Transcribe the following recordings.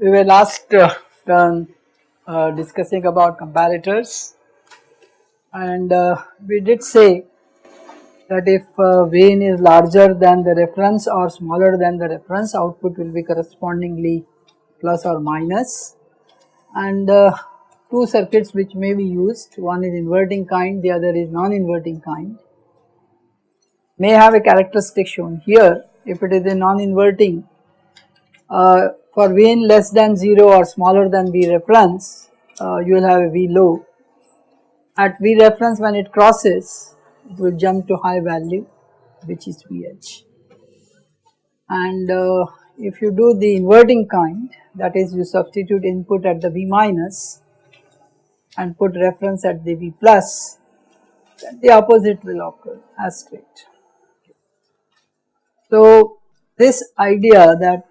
we were last uh, turn uh, discussing about comparators. And uh, we did say that if uh, Vn is larger than the reference or smaller than the reference output will be correspondingly plus or minus. And uh, two circuits which may be used one is inverting kind the other is non-inverting kind may have a characteristic shown here. If it is a non-inverting uh, for Vn less than 0 or smaller than V reference uh, you will have a V low. At V reference when it crosses it will jump to high value which is VH and uh, if you do the inverting kind that is you substitute input at the V minus and put reference at the V plus then the opposite will occur as straight. So this idea that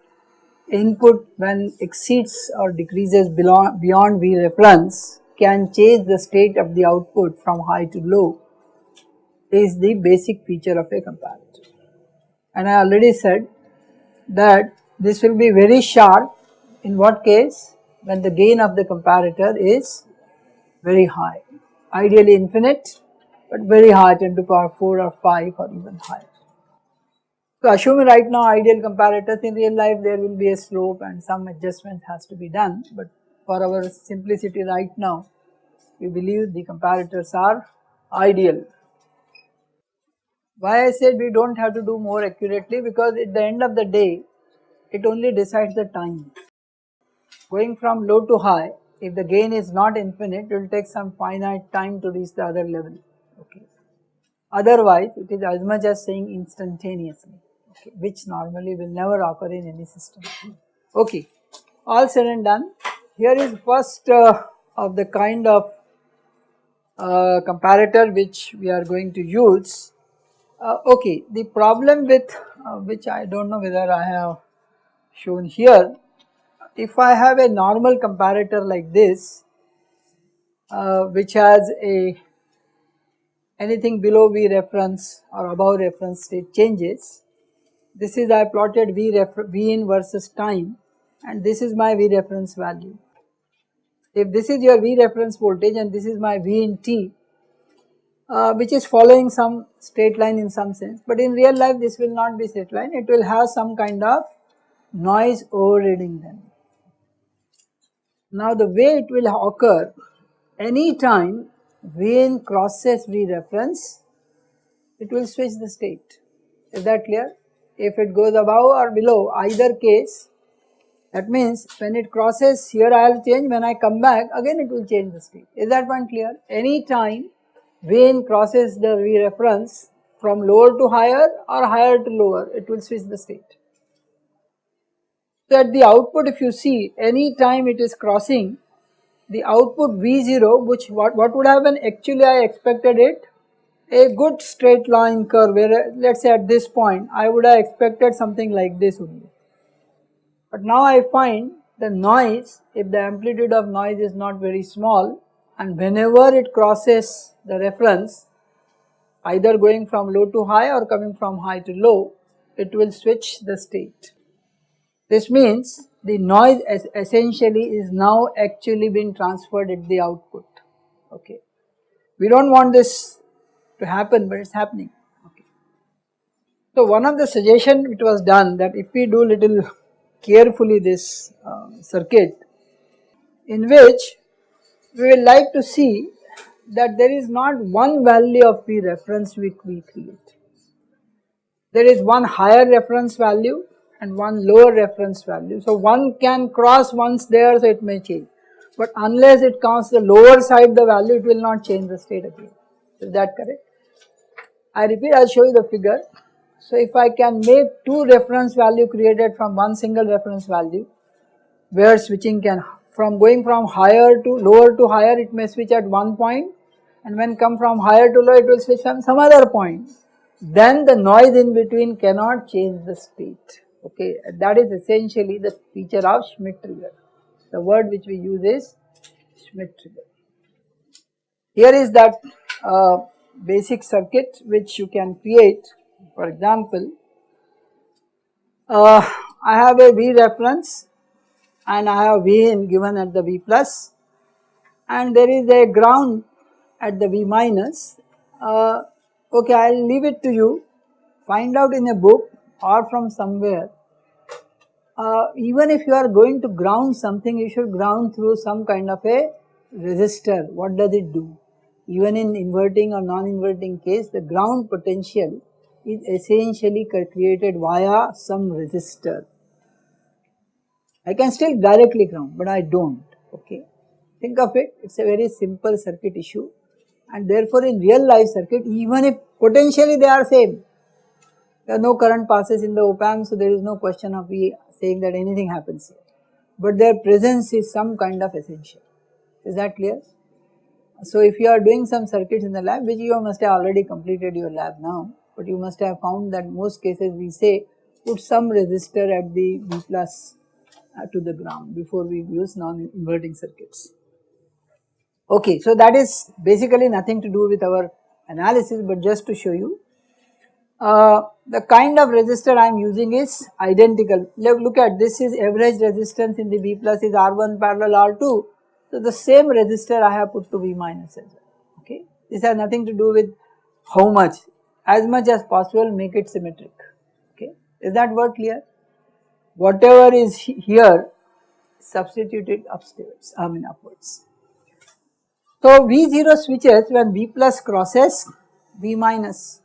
input when exceeds or decreases beyond V reference can change the state of the output from high to low is the basic feature of a comparator. And I already said that this will be very sharp in what case when the gain of the comparator is very high ideally infinite but very high 10 to power 4 or 5 or even higher. So assuming right now ideal comparators in real life there will be a slope and some adjustment has to be done but for our simplicity right now we believe the comparators are ideal. Why I said we do not have to do more accurately because at the end of the day it only decides the time. Going from low to high if the gain is not infinite it will take some finite time to reach the other level okay. Otherwise it is as much as saying instantaneously which normally will never occur in any system. Okay, all said and done. Here is first uh, of the kind of uh, comparator which we are going to use. Uh, okay, the problem with uh, which I do not know whether I have shown here, if I have a normal comparator like this uh, which has a anything below V reference or above reference state changes, this is I plotted V, v in versus time and this is my V reference value. If this is your V reference voltage and this is my V in T uh, which is following some straight line in some sense but in real life this will not be straight line it will have some kind of noise overriding them. Now the way it will occur any time V in crosses V reference it will switch the state is that clear if it goes above or below either case that means when it crosses here I will change. When I come back again it will change the state is that one clear? Any time Vn crosses the reference from lower to higher or higher to lower it will switch the state. So at the output if you see any time it is crossing the output V0 which what, what would happen? Actually I expected it a good straight line curve where let us say at this point I would have expected something like this only. But now I find the noise if the amplitude of noise is not very small and whenever it crosses the reference either going from low to high or coming from high to low it will switch the state. This means the noise essentially is now actually being transferred at the output okay. We do not want this to happen but it is happening. Okay. So one of the suggestion it was done that if we do little carefully this uh, circuit in which we will like to see that there is not one value of P reference which we create. There is one higher reference value and one lower reference value. So one can cross once there so it may change but unless it counts the lower side the value it will not change the state again. Is that correct? I repeat I will show you the figure. So if I can make two reference value created from one single reference value where switching can from going from higher to lower to higher it may switch at one point and when come from higher to low it will switch from some other point then the noise in between cannot change the state okay that is essentially the feature of Schmitt trigger the word which we use is Schmitt trigger. Here is that uh, basic circuit which you can create for example uh, I have a V reference and I have V in given at the V plus and there is a ground at the V minus. Uh, okay, I will leave it to you, find out in a book or from somewhere. Uh, even if you are going to ground something, you should ground through some kind of a resistor. What does it do? Even in inverting or non-inverting case, the ground potential is essentially created via some resistor. I can still directly ground, but I don't, okay. Think of it, it is a very simple circuit issue and therefore in real life circuit even if potentially they are same, there are no current passes in the op amp so there is no question of we saying that anything happens here, but their presence is some kind of essential, is that clear? So if you are doing some circuits in the lab which you must have already completed your lab now, but you must have found that most cases we say put some resistor at the V plus uh, to the ground before we use non-inverting circuits. Okay, so that is basically nothing to do with our analysis but just to show you. Uh, the kind of resistor I am using is identical. Look at this is average resistance in the V plus is R1 parallel R2. So the same resistor I have put to V minus as well. Okay, this has nothing to do with how much, as much as possible make it symmetric. Okay, is that word clear? Whatever is here substituted upstairs, I mean upwards. So V0 switches when V plus crosses V minus.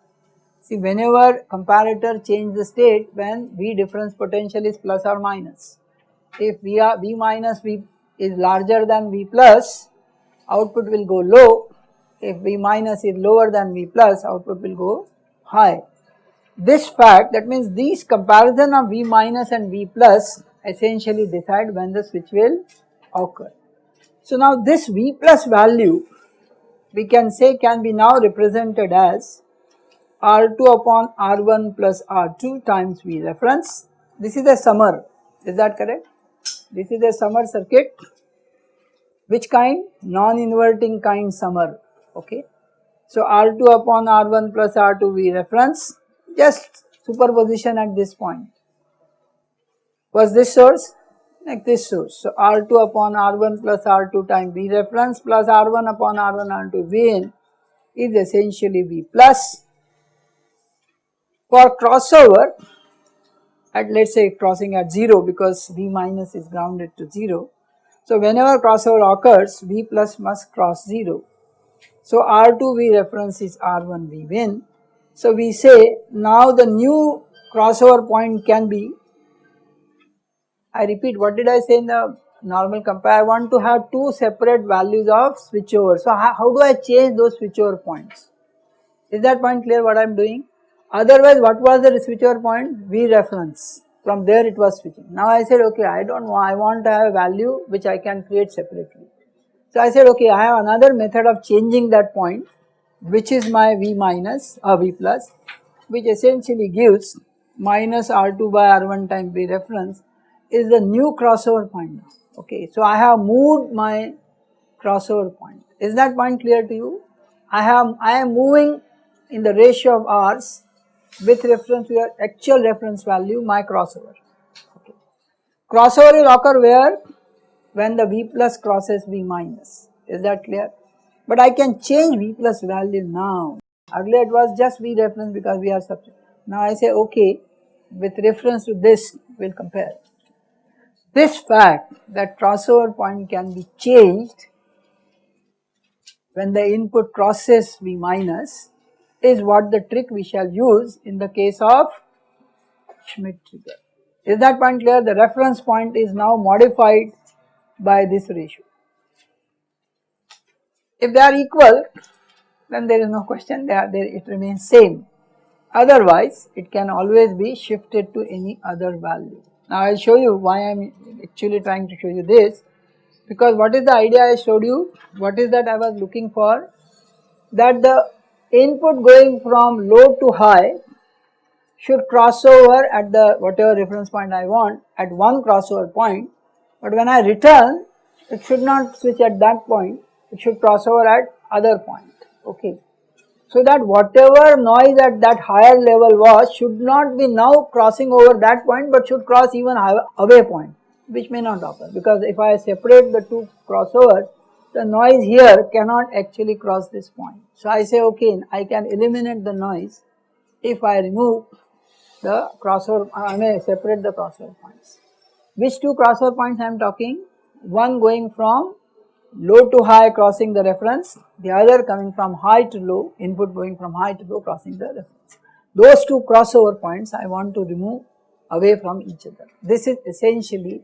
See whenever comparator change the state when V difference potential is plus or minus. If V, are, v minus V is larger than V plus output will go low. If V minus is lower than V plus output will go high. This fact that means these comparison of V minus and V plus essentially decide when the switch will occur. So now this V plus value we can say can be now represented as R2 upon R1 plus R2 times V reference. This is a summer, is that correct? This is a summer circuit. Which kind? Non-inverting kind summer, okay. So R2 upon R1 plus R2 V reference, just superposition at this point. Was this source? like this source. So R2 upon R1 plus R2 time V reference plus R1 upon R1 R2 Vn is essentially V plus. For crossover at let us say crossing at 0 because V minus is grounded to 0. So whenever crossover occurs V plus must cross 0. So R2 V reference is R1 V Vn. So we say now the new crossover point can be I repeat what did I say in the normal compare I want to have two separate values of switchover. So how, how do I change those switchover points? Is that point clear what I am doing? Otherwise what was the switchover point? V reference from there it was switching. Now I said okay I don't want I want to have a value which I can create separately. So I said okay I have another method of changing that point which is my V minus or V plus which essentially gives minus R2 by R1 times V reference is the new crossover point okay. So I have moved my crossover point is that point clear to you? I have I am moving in the ratio of R's with reference to your actual reference value my crossover okay. Crossover will occur where? When the V plus crosses V minus is that clear? But I can change V plus value now earlier it was just V reference because we are substituting. Now I say okay with reference to this we will compare this fact that crossover point can be changed when the input crosses V minus is what the trick we shall use in the case of Schmitt trigger. Is that point clear? The reference point is now modified by this ratio. If they are equal then there is no question they are there it remains same otherwise it can always be shifted to any other value. Now I will show you why I am actually trying to show you this because what is the idea I showed you, what is that I was looking for that the input going from low to high should cross over at the whatever reference point I want at one crossover point. But when I return it should not switch at that point. It should cross over at other point. Okay. So that whatever noise at that higher level was should not be now crossing over that point but should cross even away point. which may not occur. Because if I separate the two crossovers the noise here cannot actually cross this point. So I say okay I can eliminate the noise if I remove the crossover I may separate the crossover points. Which two crossover points I am talking? One going from low to high crossing the reference, the other coming from high to low, input going from high to low crossing the reference. Those two crossover points I want to remove away from each other. This is essentially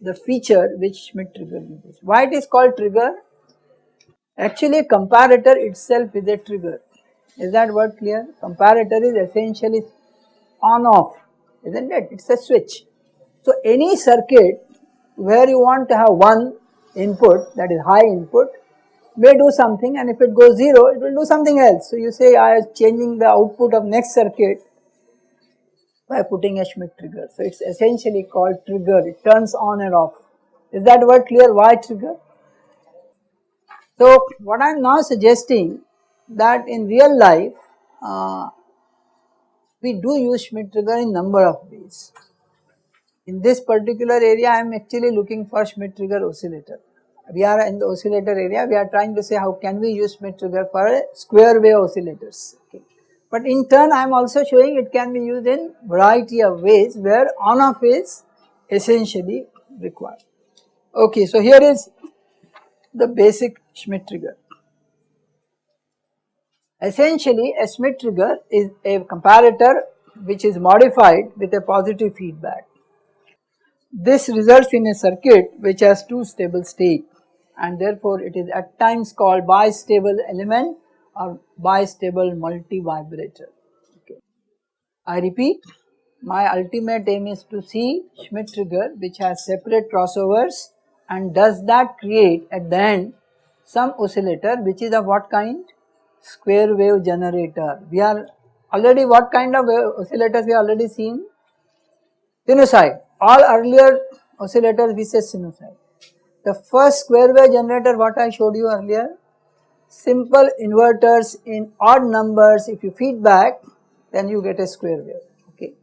the feature which Schmitt trigger uses. Why it is called trigger? Actually a comparator itself is a trigger. Is that word clear? Comparator is essentially on off, isn't it? It is a switch. So any circuit where you want to have one input that is high input may do something and if it goes 0 it will do something else. So you say I am changing the output of next circuit by putting a Schmitt trigger. So it is essentially called trigger, it turns on and off. Is that word clear why trigger? So what I am now suggesting that in real life uh, we do use Schmitt trigger in number of ways. In this particular area I am actually looking for Schmitt trigger oscillator. We are in the oscillator area we are trying to say how can we use Schmitt trigger for square wave oscillators. Okay. But in turn I am also showing it can be used in variety of ways where on off is essentially required. Okay, so here is the basic Schmitt trigger. Essentially a Schmitt trigger is a comparator which is modified with a positive feedback. This results in a circuit which has two stable state and therefore it is at times called bistable element or bistable multi-vibrator. Okay. I repeat my ultimate aim is to see Schmitt trigger which has separate crossovers and does that create at the end some oscillator which is of what kind? Square wave generator. We are already what kind of oscillators we already seen? Sinusoid all earlier oscillators we say sinusoid. The first square wave generator what I showed you earlier, simple inverters in odd numbers if you feedback then you get a square wave okay.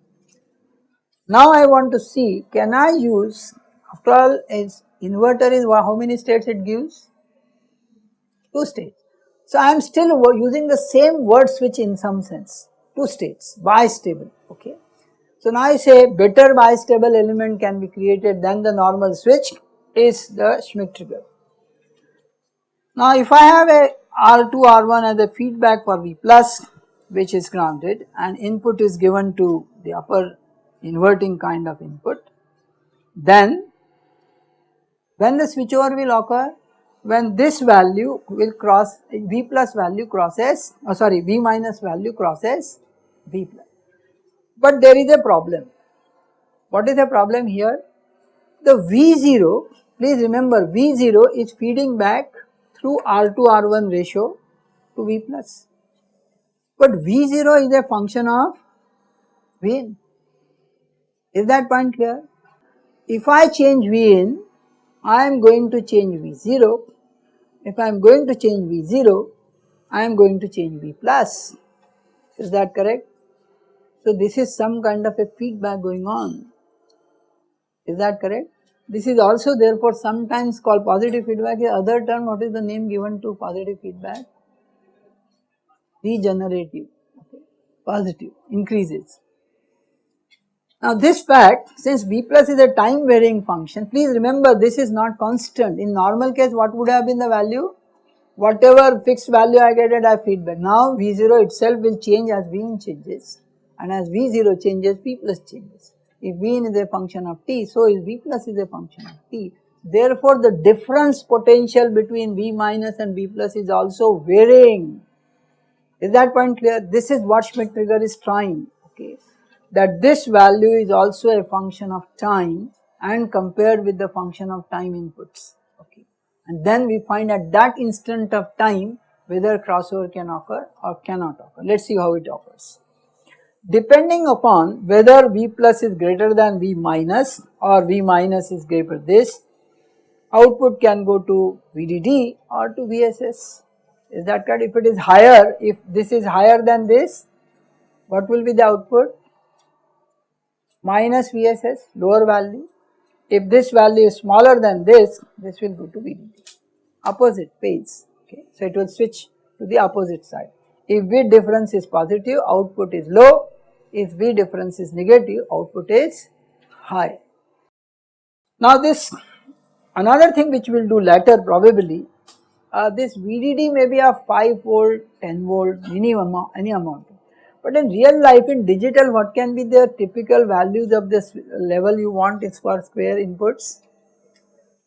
Now I want to see can I use after all is inverter is how many states it gives? 2 states. So I am still using the same word switch in some sense 2 states bistable okay. So now I say better bistable element can be created than the normal switch is the Schmitt trigger. Now if I have a R2 R1 as a feedback for V plus which is grounded and input is given to the upper inverting kind of input then when the switchover will occur when this value will cross V plus value crosses oh sorry V minus value crosses V plus but there is a problem. What is the problem here? The V0, please remember V0 is feeding back through R2 R1 ratio to V plus. But V0 is a function of V in. Is that point clear? If I change V in, I am going to change V0. If I am going to change V0, I am going to change V plus. Is that correct? So this is some kind of a feedback going on. Is that correct? This is also therefore sometimes called positive feedback. The other term, what is the name given to positive feedback? Regenerative, okay. positive, increases. Now this fact, since V plus is a time varying function, please remember this is not constant. In normal case, what would have been the value? Whatever fixed value I get at I feedback. Now V0 itself will change as V changes and as V0 changes V plus changes. If V is a function of t, so is V plus is a function of t. Therefore, the difference potential between V minus and V plus is also varying. Is that point clear? This is what Schmitt trigger is trying, okay, that this value is also a function of time and compared with the function of time inputs, okay. And then we find at that instant of time whether crossover can occur or cannot occur. Let us see how it occurs. Depending upon whether V plus is greater than V minus or V minus is greater this output can go to VDD or to VSS is that correct? If it is higher if this is higher than this what will be the output minus VSS lower value if this value is smaller than this, this will go to VDD, opposite phase, okay. So it will switch to the opposite side. If V difference is positive, output is low, if V difference is negative, output is high. Now this another thing which we will do later probably, uh, this VDD may be a 5 volt, 10 volt, amount, any amount. But in real life in digital what can be the typical values of this level you want is for square inputs?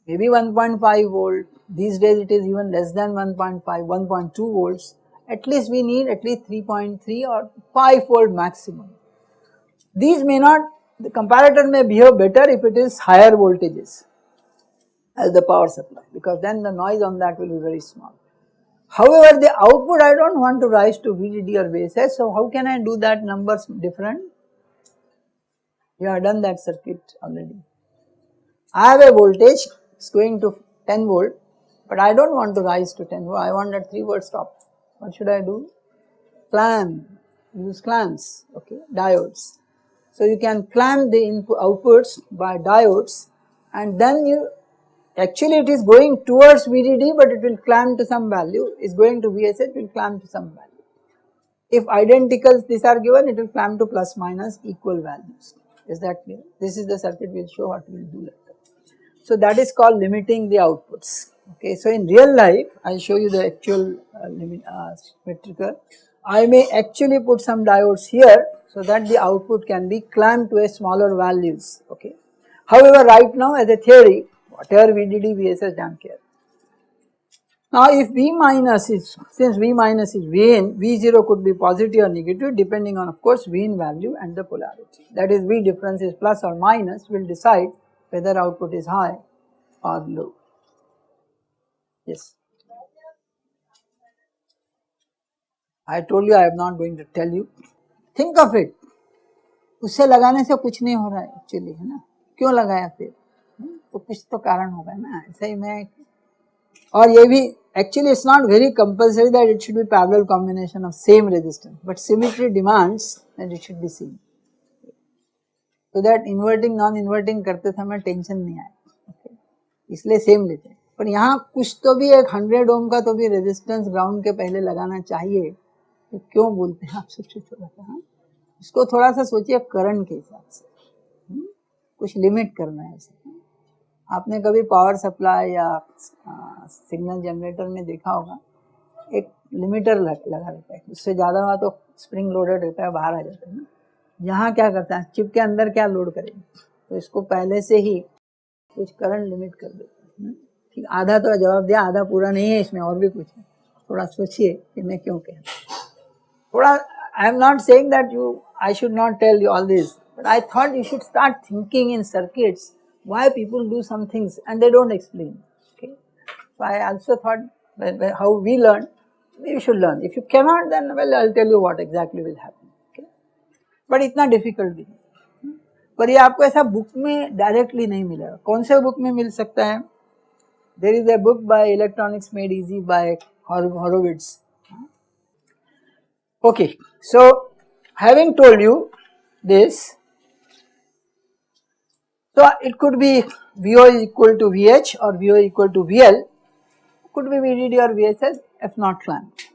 Maybe 1.5 volt, these days it is even less than 1.5, 1.2 volts, at least we need at least 3.3 or 5 volt maximum. These may not, the comparator may behave better if it is higher voltages as the power supply because then the noise on that will be very small. However, the output I do not want to rise to VDD or VSS, so how can I do that numbers different? You have done that circuit already. I have a voltage, is going to 10 volt, but I do not want to rise to 10 volt, I want that 3 volt stop. What should I do? Clamp, use clamps, okay, diodes. So you can clamp the input outputs by diodes and then you Actually it is going towards VDD but it will clamp to some value, is going to it will clamp to some value. If identicals these are given it will clamp to plus minus equal values, is that clear? This is the circuit we will show what we will do later. So that is called limiting the outputs. Okay, so in real life I will show you the actual uh, limit uh, symmetrical. I may actually put some diodes here so that the output can be clamped to a smaller values. Okay. However, right now as a theory whatever VDD, VSS don't care. Now if V minus is, since V minus is V in, V0 could be positive or negative depending on of course V in value and the polarity. That is V difference is plus or minus will decide whether output is high or low. Yes. I told you I am not going to tell you. Think of it. उससे लगाने से कुछ नहीं हो रहा है actually है ना क्यों लगाया फिर तो कुछ तो कारण होगा ना, ऐसे ही मैं और ये भी actually it's not very compulsory that it should be parallel combination of same resistance but symmetry demands that it should be same तो दैट इन्वर्टिंग नॉन इन्वर्टिंग करते समय टेंशन नहीं आए इसलिए सेम लेते हैं। पर यहाँ कुछ तो भी एक हंड्रेड ओम का तो भी रेजिस्टेंस ग्राउंड के पहले लगाना चाहिए तो क्यों बोलते हैं आप सोचिए थोड़ा सा हाँ? इसको थोड़ा सा सोचिए करंट के हिसाब से हम्म? कुछ लिमिट करना है ऐसे। आपने कभी पावर सप्लाई या सिग्नल जनरेटर में देखा होगा? एक लिमिटर लग, रहता है। उससे ज़्यादा हुआ तो स्प्रिंग लोडेड रहता है बाहर आ जाता है ना। यहाँ क्या करता है? चिप के अंदर क्या लोड करेंगे तो इसको पहले से ही कुछ करंट लिमिट कर देते हैं ठीक आधा तो जवाब दिया आधा पूरा नहीं है इसमें और भी कुछ है। थोड़ा सोचिए कि मैं क्यों कह थोड़ा I am not saying that you I should not tell you all this but I thought you should start thinking in circuits why people do some things and they do not explain. Okay. So I also thought how we learn, we should learn. If you cannot then well I will tell you what exactly will happen. Okay. But इतना difficult भी नहीं पर ये आपको ऐसा book में directly नहीं मिलेगा कौन से बुक में मिल सकता है there is a book by electronics made easy by Horowitz okay so having told you this so it could be VO is equal to VH or VO equal to VL, could be VDD or VSS if not clamped.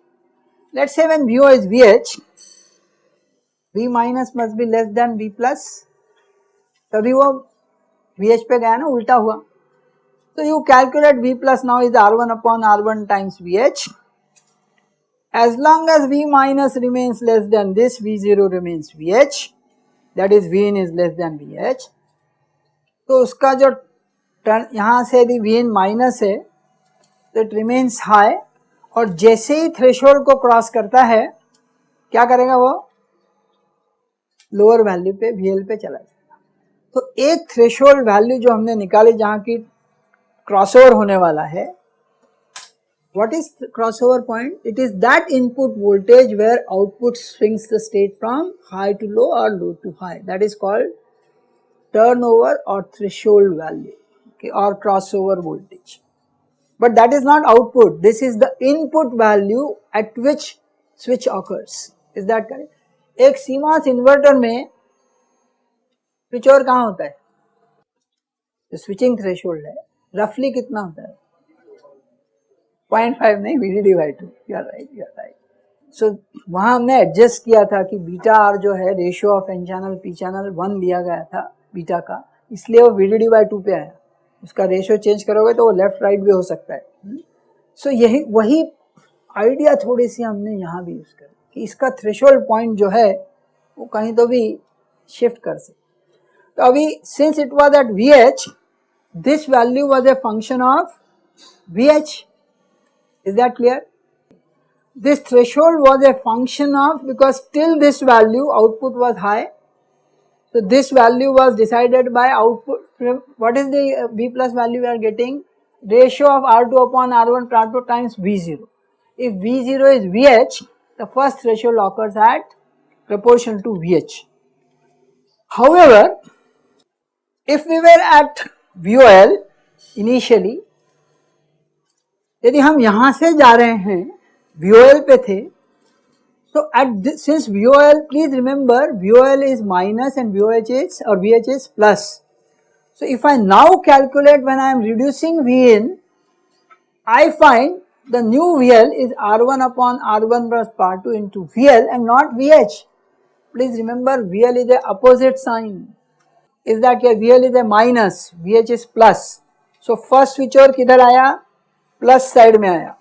Let us say when VO is VH, V minus must be less than V plus, तभी वो VH पे गया ना उल्टा हुआ So you calculate V plus now is R1 upon R1 times VH. As long as V minus remains less than this, V0 remains VH, that is V in is less than VH. तो उसका जो turn यहाँ से यदि V N minus है तो it remains high और जैसे ही थ्रेशोल्ड को क्रॉस करता है, क्या करेगा वो? लोअर वैल्यू पे वीएल पे चला जाएगा। तो एक थ्रेशोल्ड वैल्यू जो हमने निकाली जहाँ की क्रॉसओवर होने वाला है, what is crossover point? It is that input voltage where output swings the state from high to low or low to high. That is called turnover or threshold value okay, or crossover voltage. But that is not output, this is the input value at which switch occurs. Is that correct? एक CMOS inverter में switch over कहाँ होता है जो switching threshold है रफली कितना होता है पॉइंट फाइव नहीं V D by two you right you right so वहाँ हमने एडजस्ट किया था कि बीटा आर जो है ratio of N channel P channel one लिया गया था बीटा का इसलिए वो वी डी बाई टू पे आया उसका रेशियो चेंज करोगे तो वो लेफ़्ट राइट भी हो सकता है सो hmm? so, यही वही आइडिया थोड़ी सी हमने यहाँ भी यूज़ कर कि इसका थ्रेशोल्ड पॉइंट जो है वो कहीं तो भी शिफ्ट कर सकते तो अभी since it was at V H this value was a function of V H is that clear this threshold was a function of because till this value output was high. So this value was decided by output. What is the uh, V plus value we are getting? Ratio of R2 upon R1 R2 times V0. If V0 is VH, the first threshold occurs at proportion to VH. However, if we were at VOL initially, यदि हम यहाँ से जा रहे हैं VOL पे थे so at this, since VOL please remember VOL is minus and VOH is or VH is plus so if I now calculate when I am reducing Vin I find the new VL is R1 upon R1 plus par 2 into VL and not VH please remember VL is the opposite sign is that here VL is a minus VH is plus so first switch over किधर आया plus side में आया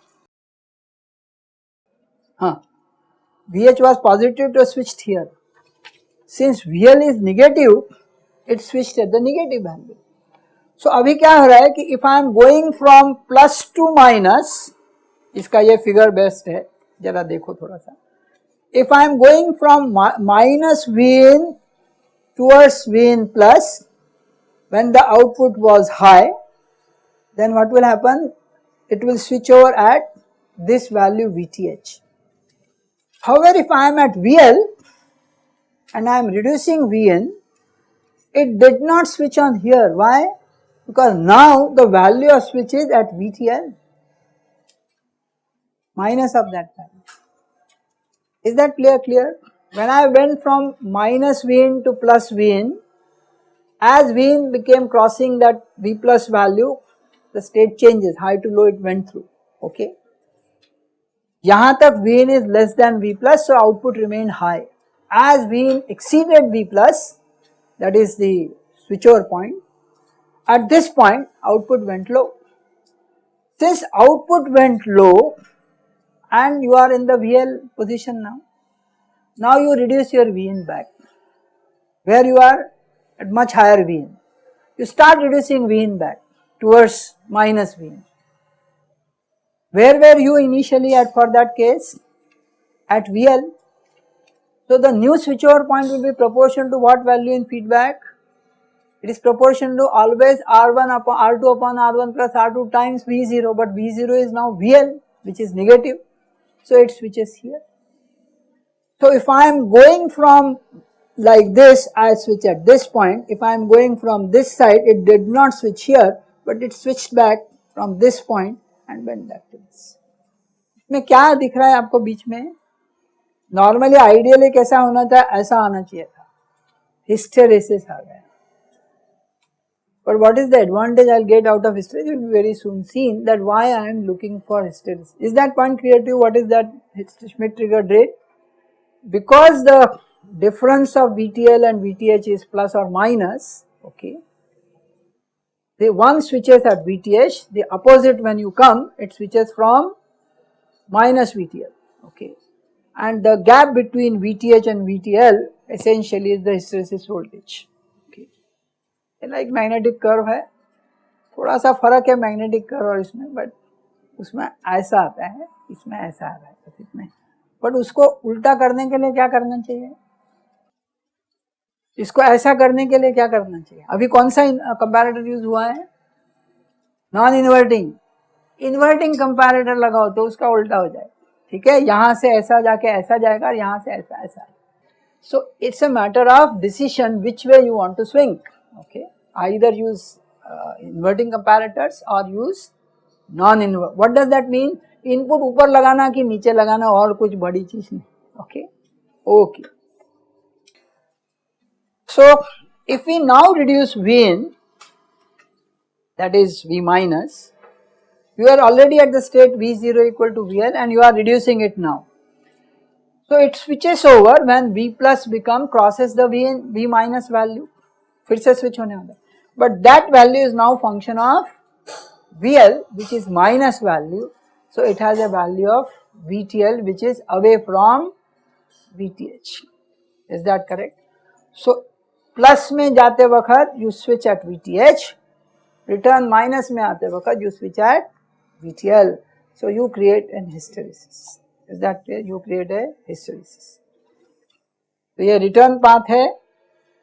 VH was positive to switched here. Since VL is negative, it switched at the negative value. So अभी क्या हो रहा है कि if I am going from plus to minus, इसका ये figure best है जरा देखो थोड़ा सा if I am going from minus Vn towards Vn plus when the output was high then what will happen it will switch over at this value Vth However, if I am at VL and I am reducing Vn, it did not switch on here. Why? Because now the value of switch is at VTL minus of that value. Is that clear? Clear? When I went from minus Vn to plus Vn, as Vn became crossing that V plus value, the state changes, high to low it went through, okay. Yahan tak Vn is less than V plus, so output remained high. As Vn exceeded V plus, that is the switch-over point, at this point output went low. Since output went low and you are in the VL position now, now you reduce your Vn back where you are at much higher Vn. You start reducing Vn back towards minus Vn. Where were you initially at for that case? At VL. So the new switchover point will be proportional to what value in feedback? It is proportional to always R1 upon R2 upon R1 plus R2 times V0 but V0 is now VL which is negative. So it switches here. So if I am going from like this I switch at this point if I am going from this side it did not switch here but it switched back from this point and bend activities इसमें क्या दिख रहा है आपको बीच में normally ideally कैसा होना था ऐसा आना चाहिए था हिस्टेरेसिस आ गया But what is the advantage I'll get out of hysteresis? Will be very soon seen that why I am looking for hysteresis. Is that point clear to you? What is that Schmidt triggered rate? Because the difference of VTL and VTH is plus or minus, okay, the one switches at VTH, the opposite when you come it switches from minus VTL okay and the gap between VTH and VTL essentially is the hysteresis voltage okay like magnetic curve है सा फ़र्क है magnetic curve और इसमें but उसमें ऐसा आता है इसमें ऐसा आ रहा है इसमें बट उसको उल्टा करने के लिए क्या करना चाहिए इसको ऐसा करने के लिए क्या करना चाहिए? अभी कौन सा कंपैरेटर यूज़ हुआ है? नॉन इन्वर्टिंग इन्वर्टिंग कंपैरेटर लगाओ तो उसका उल्टा हो जाए। ठीक है? यहाँ से ऐसा जाके ऐसा जाएगा और यहाँ से ऐसा ऐसा। So it's a matter of decision which way you want to swing okay either use inverting comparators और use non invert what does that mean input ऊपर लगाना कि नीचे लगाना और कुछ बड़ी चीज़ नहीं। Okay okay So, if we now reduce Vn that is V minus, you are already at the state V0 equal to VL and you are reducing it now. So it switches over when V plus become crosses the V, v minus value, फिर से switch होने वाला but that value is now function of VL which is minus value so it has a value of VTL which is away from VTH is that correct so plus में जाते वक्त you switch at V T H return minus में आते वक्त you switch at V T L so you create an hysteresis is that you create a hysteresis तो ये return path है.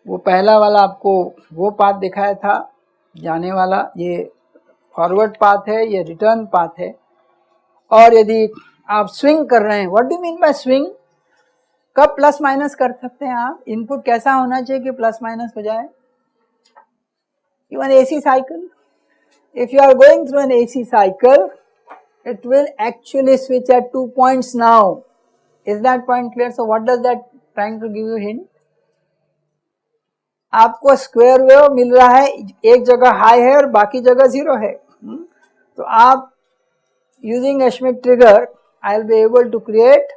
वो पहला वाला आपको वो पाथ दिखाया था, जाने वाला. ये फॉरवर्ड पाथ है, ये रिटर्न पाथ है. और यदि आप स्विंग कर रहे हैं what do mean by swing कब प्लस माइनस कर सकते हैं आप? इनपुट कैसा होना चाहिए कि प्लस माइनस हो जाए? Even AC cycle if you are going through an AC cycle it will actually switch at two points now. Is that point clear? So, what does that trying to give you hint? आपको square wave मिल रहा है, एक जगह high है और बाकी जगह ज़ीरो है। तो आप using Schmitt trigger I will be able to create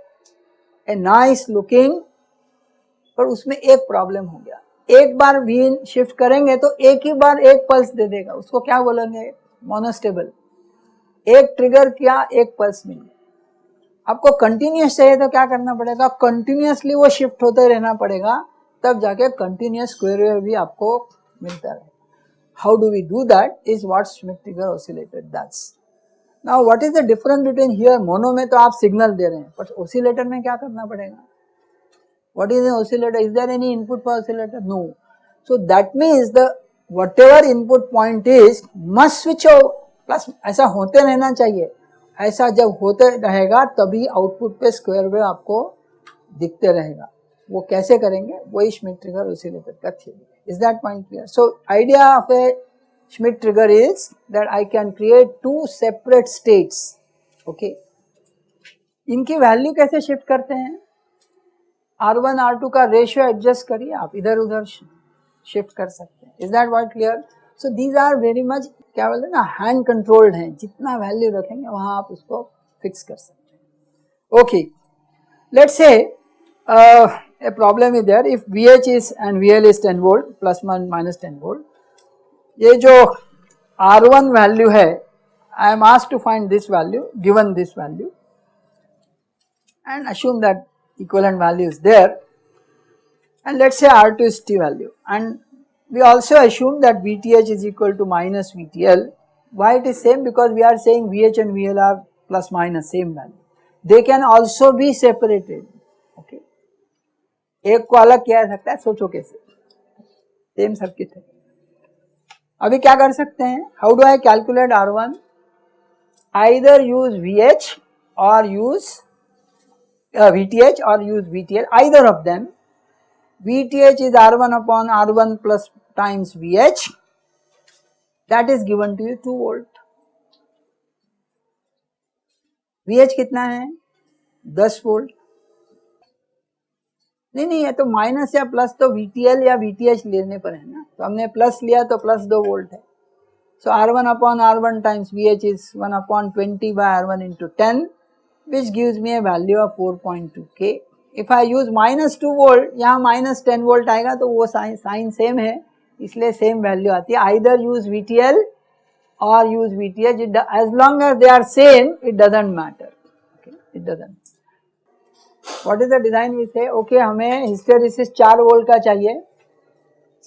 a nice looking पर उसमें एक प्रॉब्लम हो गया। एक बार वीन शिफ्ट करेंगे तो एक ही बार एक पल्स दे देगा। उसको क्या बोलेंगे? मोनोस्टेबल एक ट्रिगर किया, एक पल्स मिल। आपको कंटिन्यूस चाहिए तो क्या करना पड़ेगा? कंटिन्यूसली वो शिफ्ट होते रहना पड़ेगा, तब जाके कंटिन्यूस स्क्वायर वेव भी आपको मिलता रहे। How do we do that is what Schmitt trigger oscillator that's now what is the difference between here mono में तो आप सिग्नल दे रहे हैं बट ऑसिलेटर में क्या करना पड़ेगा? What is oscillator is there any input for oscillator no so that means the whatever input point is, must switch over प्लस ऐसा होते रहना चाहिए। ऐसा जब होते रहेगा, तभी आउटपुट पे स्क्वायर वेव आपको दिखते रहेगा। वो कैसे करेंगे? वही श्मिट ट्रिगर ऑसिलेटर का theory is that point clear so idea of a Schmitt trigger is that I can create two separate states okay इनकी वैल्यू कैसे शिफ्ट करते हैं? R1 R2 का रेशियो एडजस्ट करिए, आप इधर उधर शिफ्ट कर सकते हैं। Is that word clear so these are very much क्या बोलते हैं ना हैंड कंट्रोल्ड हैं। जितना वैल्यू रखेंगे, वहाँ आप उसको फिक्स कर सकते हैं। Okay let's say a problem is there. If VH is and VL is 10 volt, plus 1 minus 10 volt ये जो R1 value है I am asked to find this value given this value and assume that equivalent value is there and let us say R2 is T value and we also assume that VTH is equal to minus VTL why it is same because we are saying VH and VL are plus minus same value they can also be separated एक को अलग किया जा सकता है सोचो कैसे same circuit है अभी क्या कर सकते हैं? How do I calculate R one either use V H और यूज़ वी टी एच और use V T L either of them V T H is R one upon R one plus times V H that is given to you two volt V H कितना है? दस volt नहीं नहीं, ये तो minus या plus तो VTL या वीटीएच लेने पर है ना। तो हमने प्लस लिया तो प्लस दो वोल्ट है। So R one upon R one times V H is one upon twenty by R one into ten which gives me a value of four point two K if I use minus two volt यहाँ minus ten volt आएगा तो वो sign sign same है, इसलिए same value आती है। Either use V T L or use V T H as long as they are same it doesn't matter it doesn't what is the design we say okay हमें hysteresis चार volt का चाहिए।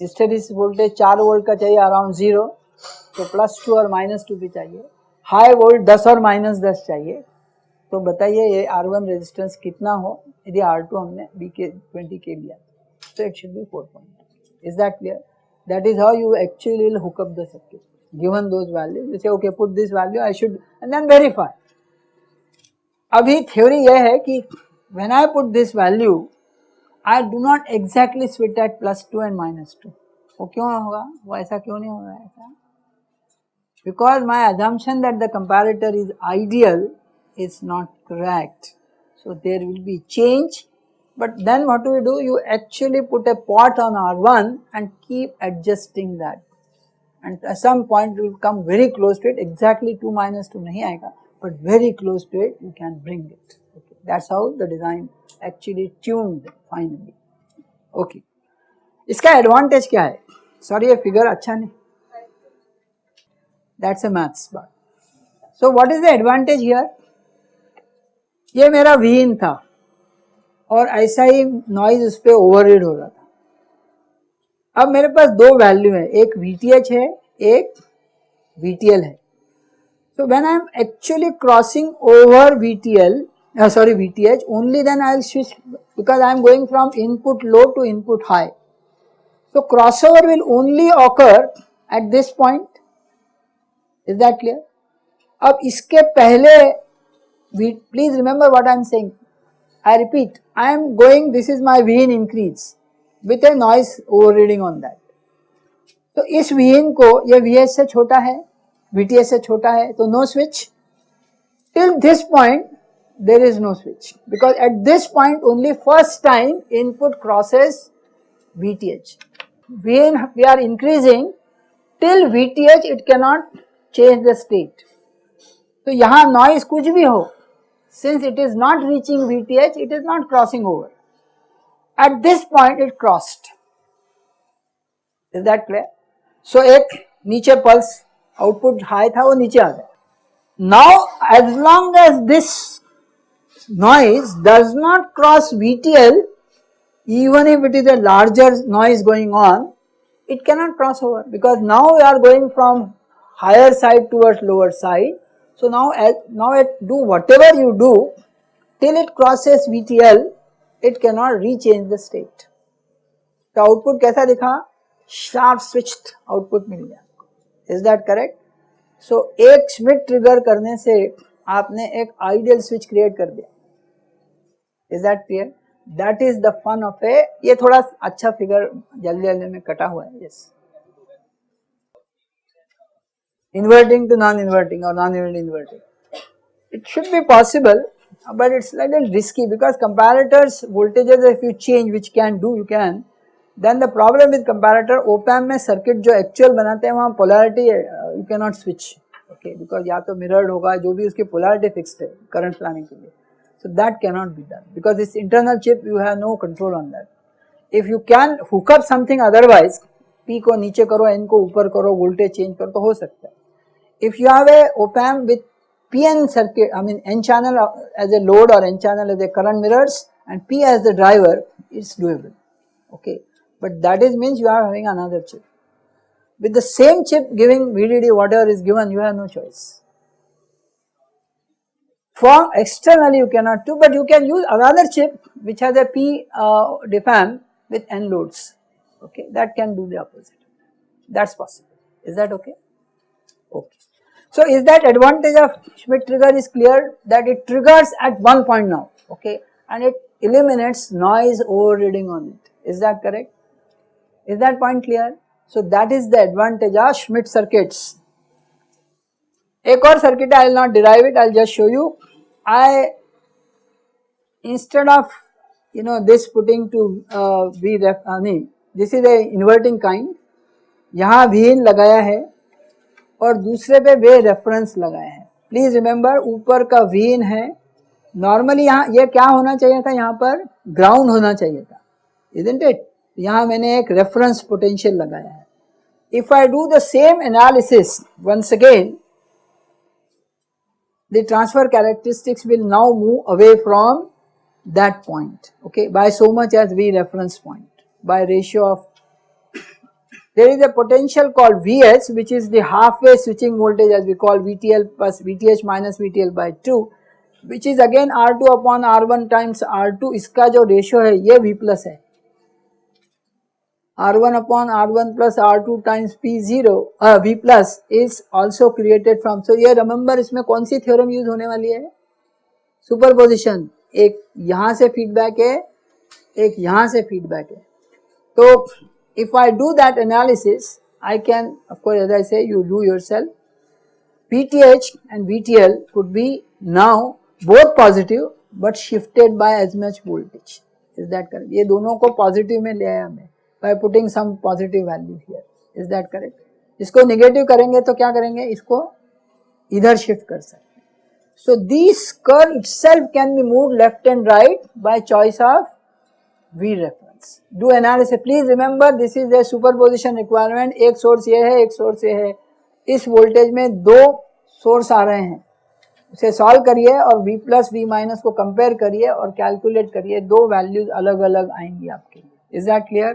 Hysteresis voltage चार volt का चाहिए around zero तो plus two और minus two भी चाहिए. हाई वोल्ट दस और माइनस दस चाहिए. तो बताइए ये आर वन रेजिस्टेंस कितना हो? यदि आर टू हमने बी के ट्वेंटी के लिया तो it should be four point is that clear that is how you actually will hook up the circuit those values you say okay put this value I should and then verify. अभी theory यह है कि when I put this value, I do not exactly switch at plus 2 and minus 2. वो क्यों होगा वो ऐसा क्यों नहीं होगा ऐसा because my assumption that the comparator is ideal is not correct. So there will be change but then what do you do? You actually put a pot on R1 and keep adjusting that. and at some point it will come very close to it exactly 2 minus 2 nahi aayega but very close to it you can bring it okay That's how the design actually tuned, finally. Okay. इसका advantage क्या है? Sorry ये figure अच्छा नहीं। That's a maths बात so what is the advantage here ये मेरा Wien था। और ऐसा ही नॉइज़ उस पर ओवररीड हो रहा था। अब मेरे पास दो वैल्यू है। एक VTH है, एक VTL है। So, when I am actually crossing over VTL uh, sorry VTH only then I will switch because I am going from input low to input high so crossover will only occur at this point is that clear अब इसके पहले please remember what I am saying I repeat, I am going, this is my Vn increase with a noise overriding on that. तो इस Vn को ये Vs से छोटा है Vts से छोटा है तो no switch till this point there is no switch because at this point only first time input crosses VTH. Vn we are increasing till VTH it cannot change the state. तो यहाँ noise कुछ भी हो since it is not reaching VTH, it is not crossing over. At this point it crossed. Is that clear? So एक नीचे pulse output high था वो नीचे आ गया. Now as long as this noise does not cross VTL, even if it is a larger noise going on, it cannot cross over because now we are going from higher side towards lower side so now as now at do whatever you do till it crosses VTL it cannot rechange the state. तो output कैसा दिखा sharp switched output मिल गया is that correct सो एक switch trigger करने से आपने एक ideal switch create कर दिया is that clear that is the fun of a ये थोड़ा अच्छा फिगर जल्दी जल्दी में कटा हुआ है yes inverting to non-inverting or non-inverting. It should be possible but it's little risky because comparators voltages if you change which can do you can then the problem with comparator op amp में circuit जो actual बनाते हैं वहाँ polarity uh, you cannot switch okay because या तो mirrored होगा जो भी उसकी polarity fixed है current planning के लिए so that cannot be done because this internal chip you have no control on that if you can hook up something otherwise P को नीचे करो N को ऊपर करो voltage change करो तो हो सकता है if you have a op amp with PN circuit, I mean N channel as a load or N channel as a current mirrors and P as the driver, it's doable, okay. But that is means you are having another chip. With the same chip giving VDD whatever is given, you have no choice. for externally you cannot do but you can use another chip which has a P uh, with N loads. Okay that can do the opposite. That is possible. Is that okay? Okay. So is that advantage of Schmidt trigger is clear? That it triggers at one point now. Okay and it eliminates noise overreading on it. Is that correct? Is that point clear. So that is the advantage of Schmidt circuits. A core circuit I will not derive it. I will just show you. I instead of you know this putting to uh, V ref I mean this is a inverting kind. यहाँ Vin लगाया है और दूसरे पे वे reference लगाए हैं। Please remember ऊपर का वीन है। नॉर्मली यहाँ ये क्या होना चाहिए था? यहाँ पर ग्राउंड होना चाहिए था। इजेंट इट यहाँ मैंने एक रेफरेंस पोटेंशियल लगाया है। If I do the same analysis once again the transfer characteristics will now move away from that point okay by so much as v reference point by ratio of there is a potential called Vs which is the halfway switching voltage as we call VTL plus VTH minus VTL by 2 which is again R2 upon R1 times R2 इसका जो ratio है ये V plus है R1 upon R1 plus R2 times P0 uh, V plus is also created from so ये remember इसमें कौन सी theorem use होने वाली है superposition एक यहाँ से feedback है एक यहाँ से feedback है तो if I do that analysis, I can of course as I say you do yourself, PTH and VTL could be now both positive but shifted by as much voltage. Is that correct? ये दोनों को positive में ले आया मैं by putting some positive value here is that correct इसको negative करेंगे तो क्या करेंगे? इसको इधर शिफ्ट कर सकते so this curve itself can be move left and right by choice of V reference do analysis please remember this is a superposition requirement एक सोर्स ये है, एक सोर्स ये है। इस वोल्टेज में दो सोर्स आ रहे हैं। उसे सॉल्व करिए और वी प्लस वी माइनस को कंपेयर करिए और कैलकुलेट करिए। दो वैल्यूज़ अलग अलग आएँगी आपके लिए। Is that clear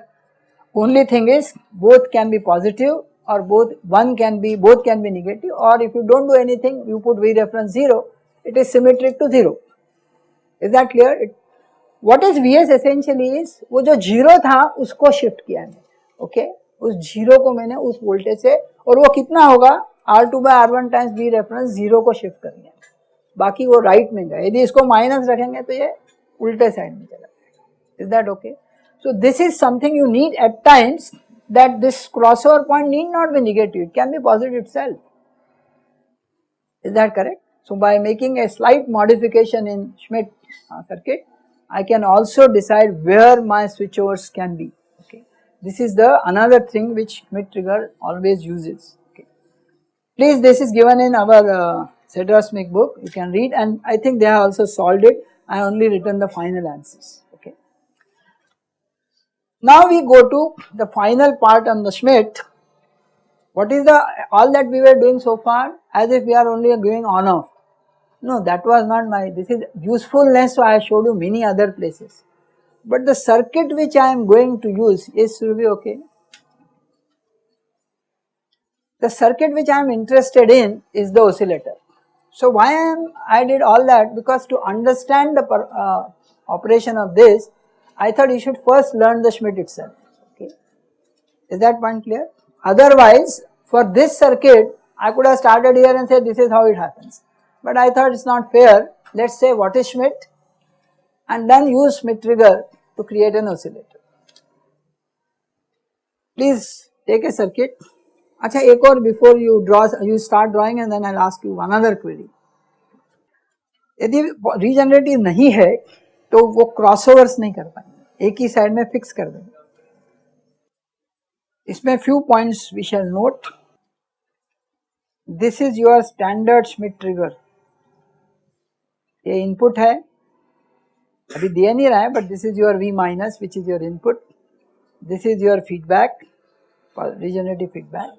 only thing is both can be positive or both one can be both can be negative or if you don't do anything you put V reference 0 it is symmetric to 0 is that clear? It, what is Vs essentially is वो जो zero था उसको shift किया है। Okay okay? उस zero को मैंने उस वोल्टेज से और वो कितना होगा? R two by R one times B reference zero को शिफ्ट कर लिया बाकी वो राइट में गया। यदि इसको माइनस रखेंगे तो ये उल्टे साइड में चला जाएगा। Is that okay So, this is something you need at times that this crossover point need not be negative, it can be positive itself. Is that correct? So, by making a slight modification in Schmidt uh, circuit, I can also decide where my switchovers can be. Okay. This is the another thing which Schmidt trigger always uses. Okay. Please, this is given in our uh, book, you can read and I think they have also solved it. I only written the final answers. Now we go to the final part on the Schmitt. What is the all that we were doing so far as if we are only going on off. No, that was not my, this is usefulness, so I showed you many other places. But the circuit which I am going to use is will be okay. The circuit which I am interested in is the oscillator. So why am I did all that? Because to understand the per, uh, operation of this, I thought you should first learn the Schmitt itself. Okay, is that point clear? Otherwise, for this circuit, I could have started here and said this is how it happens but I thought it is not fair. Let us say what is Schmitt and then use Schmitt trigger to create an oscillator. Please take a circuit. अच्छा एक और before you draw you start drawing and then I'll ask you another query. यदि regenerative नहीं है तो वो crossovers नहीं कर पाएँगे। एक ही साइड में फिक्स कर देंगे। इसमें few points we shall note this is your standard Schmitt trigger ये इनपुट है। अभी दे नहीं रहा है but this is your V minus which is your input this is your feedback regenerative feedback.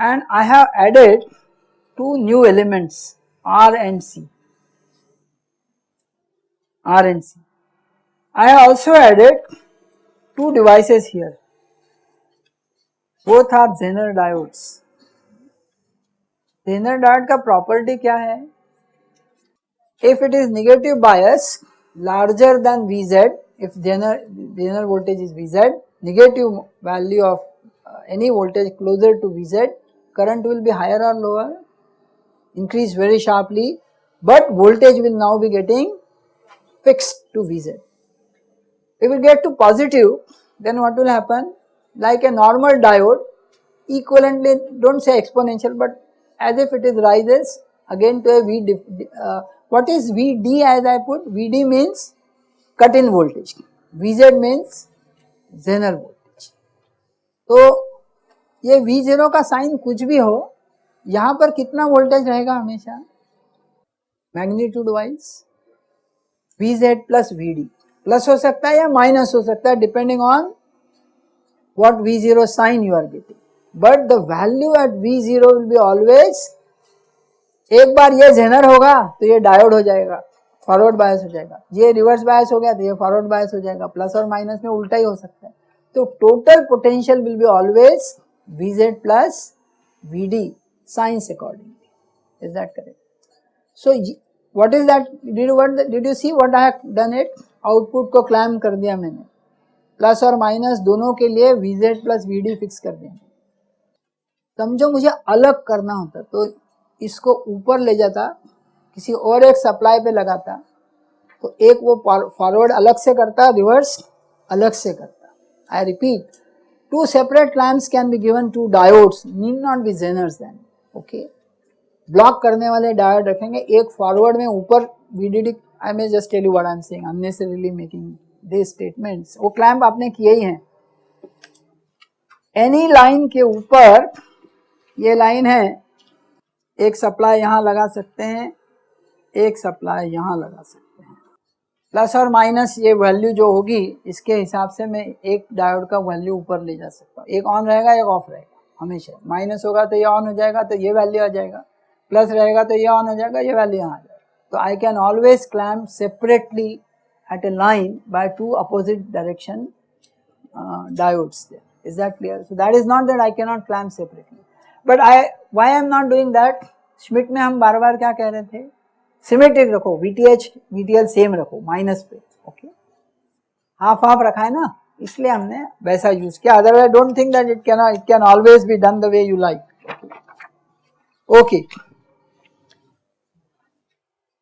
And I have added two new elements, R and C. R and C. I have also added two devices here both are Zener diodes. Zener diode का property क्या है if it is negative bias larger than Vz, if general, general voltage is Vz, negative value of uh, any voltage closer to Vz, current will be higher or lower, increase very sharply, but voltage will now be getting fixed to Vz. If we get to positive, then what will happen? Like a normal diode, equivalently, do not say exponential, but as if it is rises again to a V, uh, what is Vd as I put? Vd means cut in voltage, Vz means Zener voltage. तो ये V0 का sign कुछ भी हो यहाँ पर कितना voltage रहेगा हमेशा magnitude wise Vz plus Vd plus हो सकता है या माइनस हो सकता है depending on what V0 sign you are getting. But the value at V0 will be always, एक बार ये जेनर होगा तो ये डायोड हो जाएगा फॉरवर्ड बायस हो जाएगा. ये रिवर्स बायस हो गया तो ये फॉरवर्ड बायस हो जाएगा प्लस और माइनस में उल्टा ही हो सकता है. तो total potential will be always Vz plus Vd signs accordingly is that correct so what is that did what did you see what I done it output को क्लाइम कर दिया मैंने। प्लस और माइनस दोनों के लिए Vz प्लस Vd फिक्स कर दिया। समझो मुझे अलग करना होता तो इसको ऊपर ले जाता, किसी और एक सप्लाई पे लगाता तो एक वो फॉरवर्ड अलग से करता रिवर्स अलग से करता। I repeat two separate clamps can be given to diodes need not be zeners then okay block करने वाले डायोड रखेंगे। एक फॉरवर्ड में ऊपर VDD I may just tell you what I am saying unnecessarily making this statements वो clamp आपने किए ही हैं। एनी लाइन के ऊपर, ये लाइन है। एक सप्लाई यहाँ लगा सकते हैं, एक सप्लाई यहाँ लगा सकते हैं। प्लस और माइनस ये वैल्यू जो होगी, इसके हिसाब से मैं एक डायोड का वैल्यू ऊपर ले जा सकता हूँ। एक ऑन रहेगा, एक ऑफ़ रहेगा, हमेशा। माइनस होगा तो ये ऑन हो जाएगा तो ये वैल्यू आ जाएगा। प्लस रहेगा तो ये ऑन हो जाएगा, ये वैल्यू यहाँ आ जाएगा तो I can always clamp separately at a line by two opposite direction diodes there. Is that clear? So that is not that I cannot clamp separately. But I, why I am not doing that? Schmidt में हम बार बार क्या कह रहे थे symmetric रखो VTH VTL same रखो minus पे okay half half रखा है ना इसलिए हमने वैसा यूज़ किया otherwise don't think that it can it can always be done the way you like okay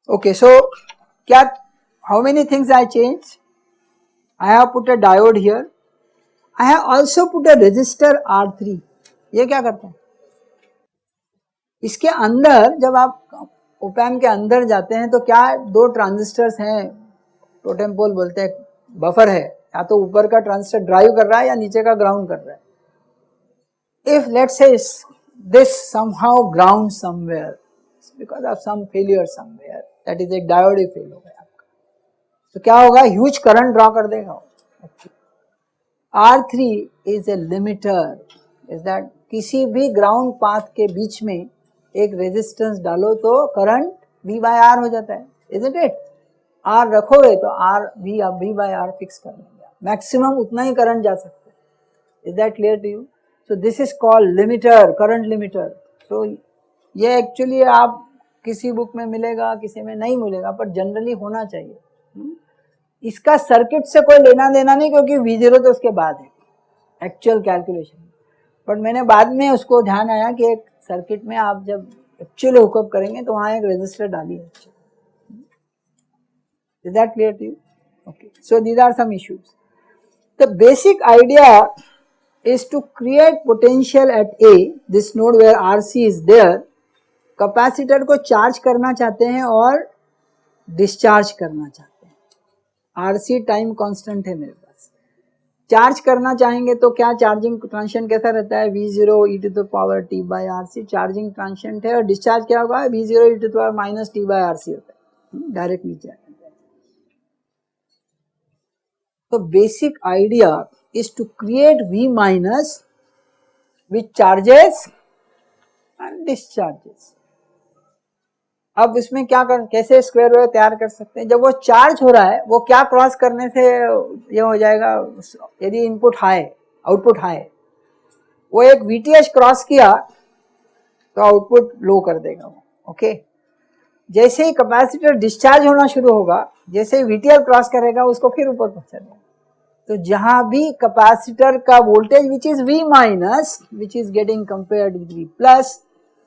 okay so क्या how many things I change I have put a diode here. I have also put a resistor R three ये क्या करता है? इसके अंदर, जब आप ओपैम के अंदर जाते हैं तो क्या दो ट्रांजिस्टर्स हैं? टोटेम पोल बोलते हैं बफर है। या तो ऊपर का ट्रांजिस्टर ड्राइव कर रहा है, या नीचे का ग्राउंड कर रहा है। If let say this somehow ground somewhere because of some failure somewhere that is एक डायोड ही फेल हो गया आपका। तो क्या होगा? ह्यूज करंट ड्रॉ कर देगा। R3 is a limiter is that किसी भी ग्राउंड पाथ के बीच में एक रेजिस्टेंस डालो तो करंट V बाय आर हो जाता है। इज़ इट इट आर रखोगे तो आर वी आप वी बाय आर फिक्स कर लेंगे मैक्सिमम उतना ही करंट जा सकता है। Is that clear to you so this is called limiter current limiter so ये एक्चुअली आप किसी बुक में मिलेगा किसी में नहीं मिलेगा पर जनरली होना चाहिए। hmm? इसका सर्किट से कोई लेना देना नहीं क्योंकि वी ज़ीरो तो उसके बाद है। एक्चुअल कैलकुलेशन बट मैंने बाद में उसको ध्यान आया कि एक सर्किट में आप जब एक्चुअली हुकअप करेंगे तो वहाँ एक रजिस्टर डालिए। Is that clear to you okay so these are some issues the basic idea is to create potential at A, this node where RC is there, capacitor को charge करना चाहते हैं और डिस्चार्ज करना चाहते हैं। आर सी टाइम कॉन्स्टेंट है मेरे पास। चार्ज करना चाहेंगे तो क्या चार्जिंग ट्रांशन कैसा रहता है? V zero e to power t by R C charging transition है और डिस्चार्ज क्या होगा? V zero e to power minus t by R C होता है। डायरेक्ट नीचे तो basic idea is to create V minus with charges and discharges अब इसमें क्या कर, कैसे स्क्वायर वेव तैयार कर सकते हैं? जब वो चार्ज हो रहा है, वो क्या क्रॉस करने से ये हो जाएगा? यदि इनपुट हाई आउटपुट हाई वो एक वीटीएच क्रॉस किया तो आउटपुट लो कर देगा वो ओके जैसे ही कैपेसिटर डिस्चार्ज होना शुरू होगा, जैसे ही वीटीएल क्रॉस करेगा, उसको फिर ऊपर पहुँचा देगा। तो जहाँ भी कैपेसिटर का voltage which is V minus which is getting compared with V plus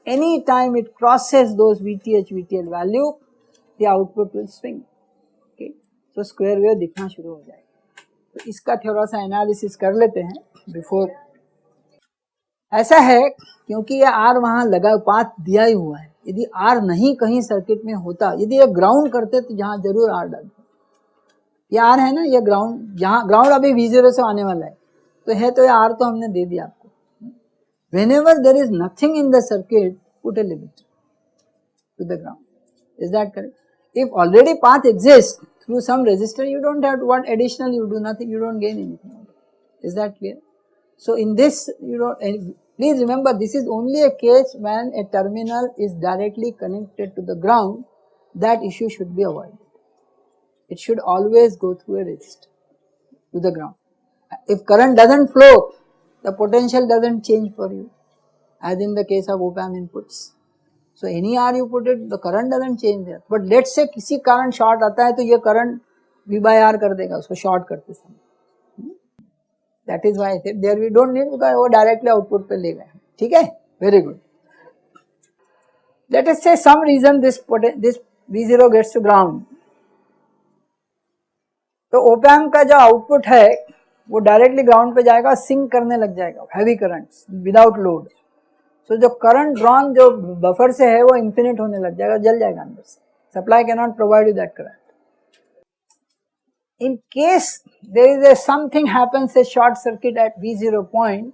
any time it crosses those VTH VTL value, the output will swing. Okay? So, square wave दिखना शुरू हो जाएगा। तो इसका थोड़ा सा एनालिसिस कर लेते हैं बिफोर ऐसा है क्योंकि ये आर वहाँ लगा, पाथ दिया ही हुआ है। यदि आर नहीं कहीं सर्किट में होता, यदि ये ग्राउंड करते तो जहाँ ज़रूर आर डालते ये आर है ना, ये ग्राउंड जहाँ ग्राउंड अभी वी ज़ीरो से आने वाला है। तो है तो ये आर तो हमने दे दिया। Whenever there is nothing in the circuit put a limit to the ground. Is that correct? If already path exists through some resistor you don't have to what additional you do nothing you don't gain anything. Is that clear? So in this you don't please remember this is only a case when a terminal is directly connected to the ground that issue should be avoided. It should always go through a resistor to the ground. If current doesn't flow the potential doesn't change for you as in the case of op amp inputs. So any R you put it, the current doesn't change there. But let's say किसी कारण short आता है तो ये current V by R कर देगा उसको short करते समय. That is why I said there we don't need because वो directly output पे ले गए. ठीक है? Very good. Let us say some reason this this V0 gets to ground. तो ओपैम का जो आउटपुट है वो डायरेक्टली ग्राउंड पे जाएगा सिंक करने लग जाएगा heavy current without load so जो करंट ड्रॉन जो बफर से है, वो इंफिनिट होने लग जाएगा, जल जाएगा अंदर से। Supply can not provide you that current in case there is a something happens, a short circuit at v0 point,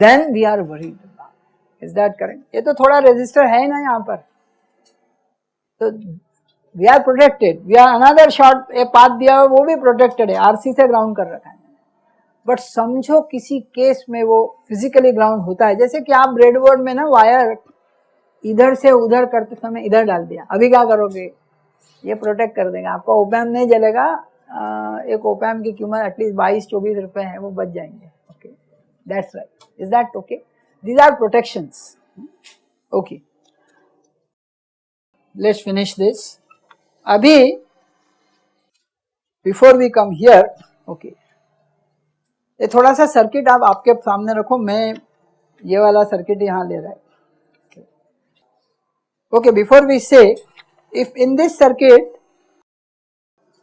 then we are worried about. Is that correct? ये तो थोड़ा resistor है ना यहाँ पर। तो we are protected we are another short a path दिया हुआ, वो भी प्रोटेक्टेड है। आरसी से ग्राउंड कर रखा है। बट समझो किसी केस में वो फिजिकली ग्राउंड होता है। जैसे कि आप ब्रेडबोर्ड में ना वायर इधर से उधर करते समय इधर डाल दिया। अभी क्या करोगे? ये प्रोटेक्ट कर देगा। आपका ओपैम नहीं जलेगा। एक ओपैम की कीमत एटलीस्ट बाईस, चौबीस रुपए है, वो बच जाएँगे। Okay that's right is that okay these are protection okay let's finish this अभी before we come here okay ये थोड़ा सा सर्किट आप आपके सामने रखो, मैं ये वाला सर्किट यहाँ ले रहा है। Okay before we say if in this circuit,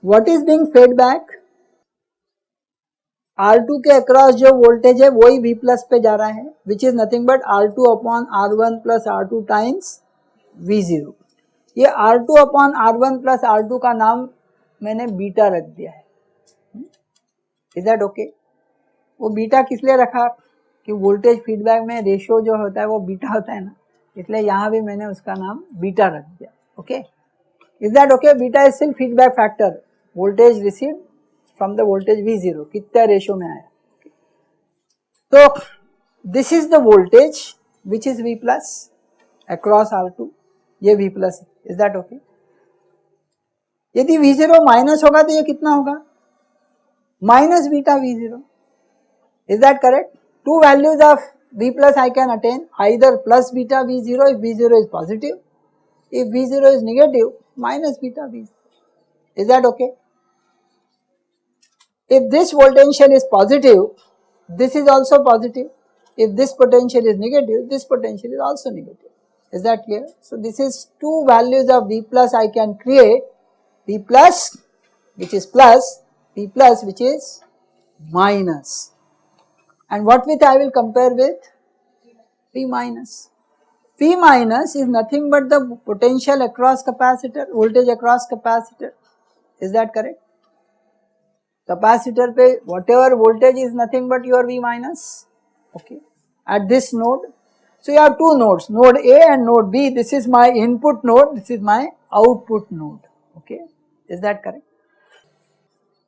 what is being fed back? R2 के अक्रॉस जो वोल्टेज है, वही V प्लस पे जा रहा है which is nothing but R two upon R one plus R two times V zero ये R two upon R one plus R two का नाम मैंने बीटा रख दिया है। इज़ दैट ओके वो बीटा किस लिए रखा कि वोल्टेज फीडबैक में रेशियो जो होता है वो बीटा होता है ना इसलिए यहाँ भी मैंने उसका नाम बीटा रख दिया okay okay? Is that okay? Beta is still feedback factor. Voltage received from the voltage V0. कितना रेशियो में आया तो this is the voltage which is V plus across R two ये V plus is that okay यदि V0 माइनस होगा तो ये कितना होगा minus beta V0 is that correct two values of V plus I can attain either plus beta V0 if V0 is positive if V0 is negative minus beta V0. Is that okay? If this potential is positive, this is also positive. If this potential is negative, this potential is also negative. Is that clear? So, this is two values of V plus I can create V plus which is plus, V plus which is minus. And what with I will compare with? V minus. P minus is nothing but the potential across capacitor, voltage across capacitor. Is that correct? Capacitor pe whatever voltage is nothing but your V minus. Okay. At this node. So you have two nodes, node A and node B. This is my input node, this is my output node. Okay. Is that correct?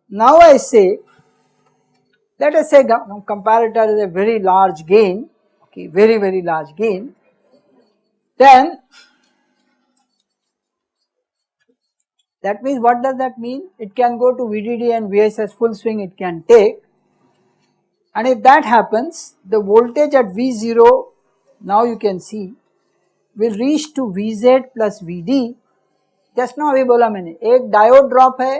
Now I say, let us say comparator is a very large gain, okay, very very large gain then that means what does that mean? It can go to VDD and VSS full swing it can take and if that happens the voltage at V0 now you can see will reach to Vz plus Vd just ना अभी बोला मैंने एक diode drop है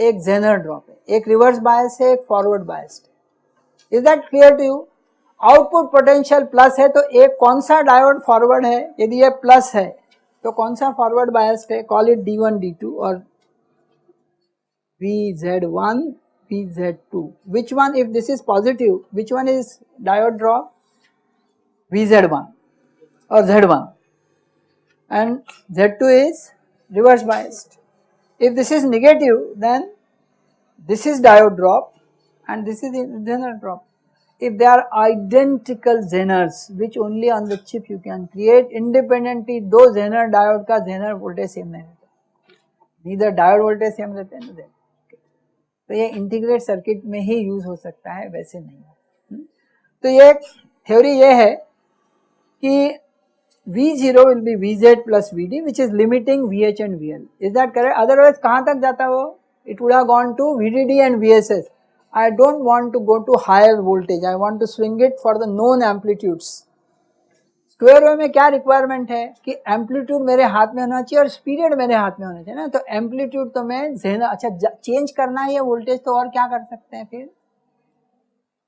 एक Jenner drop है। एक reverse bias है, एक फॉरवर्ड बायस है। Is that clear to you output potential plus है तो एक कौन सा डायोड फॉरवर्ड है? यदि ये प्लस है तो कौन सा फॉरवर्ड बायस्ड है? Call it D one D two और V Z one V Z two which one if this is positive which one is diode drop V Z one और Z one and Z2 is reverse biased. If this is negative then this is diode drop and this is general drop. if they are identical Zeners which only on the chip you can create independently दो Zener diode का Zener voltage same नहीं रहता neither diode voltage same रहते हैं okay. तो ये integrate circuit में ही use हो सकता है वैसे नहीं तो ये थ्योरी ये है कि V0 will be Vz plus Vd which is limiting Vh and Vl. Is that correct? Otherwise कहाँ तक जाता वो? It would have gone to VDD and VSS. I don't want to go to higher voltage, I want to swing it for the known amplitudes. Square wave में क्या requirement है कि amplitude मेरे हाथ में होना चाहिए और पीरियड मेरे हाथ में होना चाहिए ना तो एम्पलीट्यूड तो मैं जेनर अच्छा चेंज करना है वोल्टेज तो और क्या कर सकते हैं फिर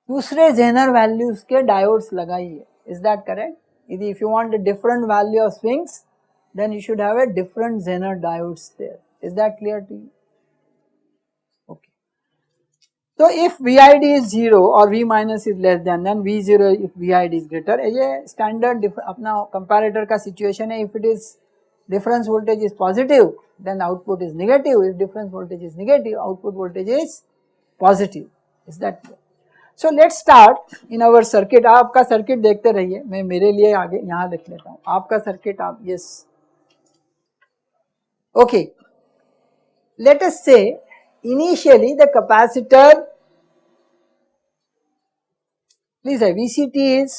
दूसरे जेनर वैल्यूज़ के डायोड्स लगाइए is that correct यदि if you want a different value of swings then you should have a different zener diodes there is that clear to you So if VID is 0 or V minus is less than then V0 if VID is greater ये standard अपना comparator का situation है if it is difference voltage is positive then output is negative if difference voltage is negative output voltage is positive is that clear? So let start in our circuit आपका circuit देखते रहिए। मैं मेरे लिए आगे यहाँ लिख लेता हूँ। आपका सर्किट आप यस ओके लेट अस से कैपेसिटर प्लीज़ है VCT is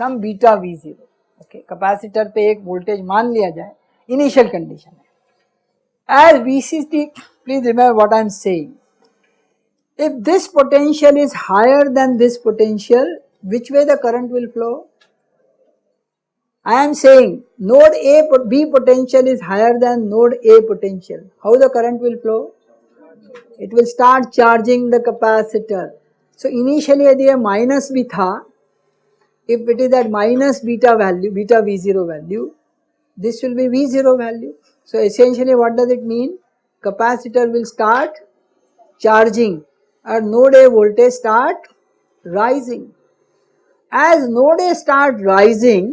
some beta V zero okay capacitor पे एक वोल्टेज मान लिया जाए। इनिशियल कंडीशन है। As VCT please remember what I am saying if this potential is higher than this potential, which way the current will flow? I am saying node A B potential is higher than node A potential. How the current will flow? It will start charging the capacitor. So initially यदि ये minus भी था, if it is at minus beta value, beta V0 value, this will be V0 value. So essentially what does it mean? Capacitor will start charging और node A voltage start rising. As node A start rising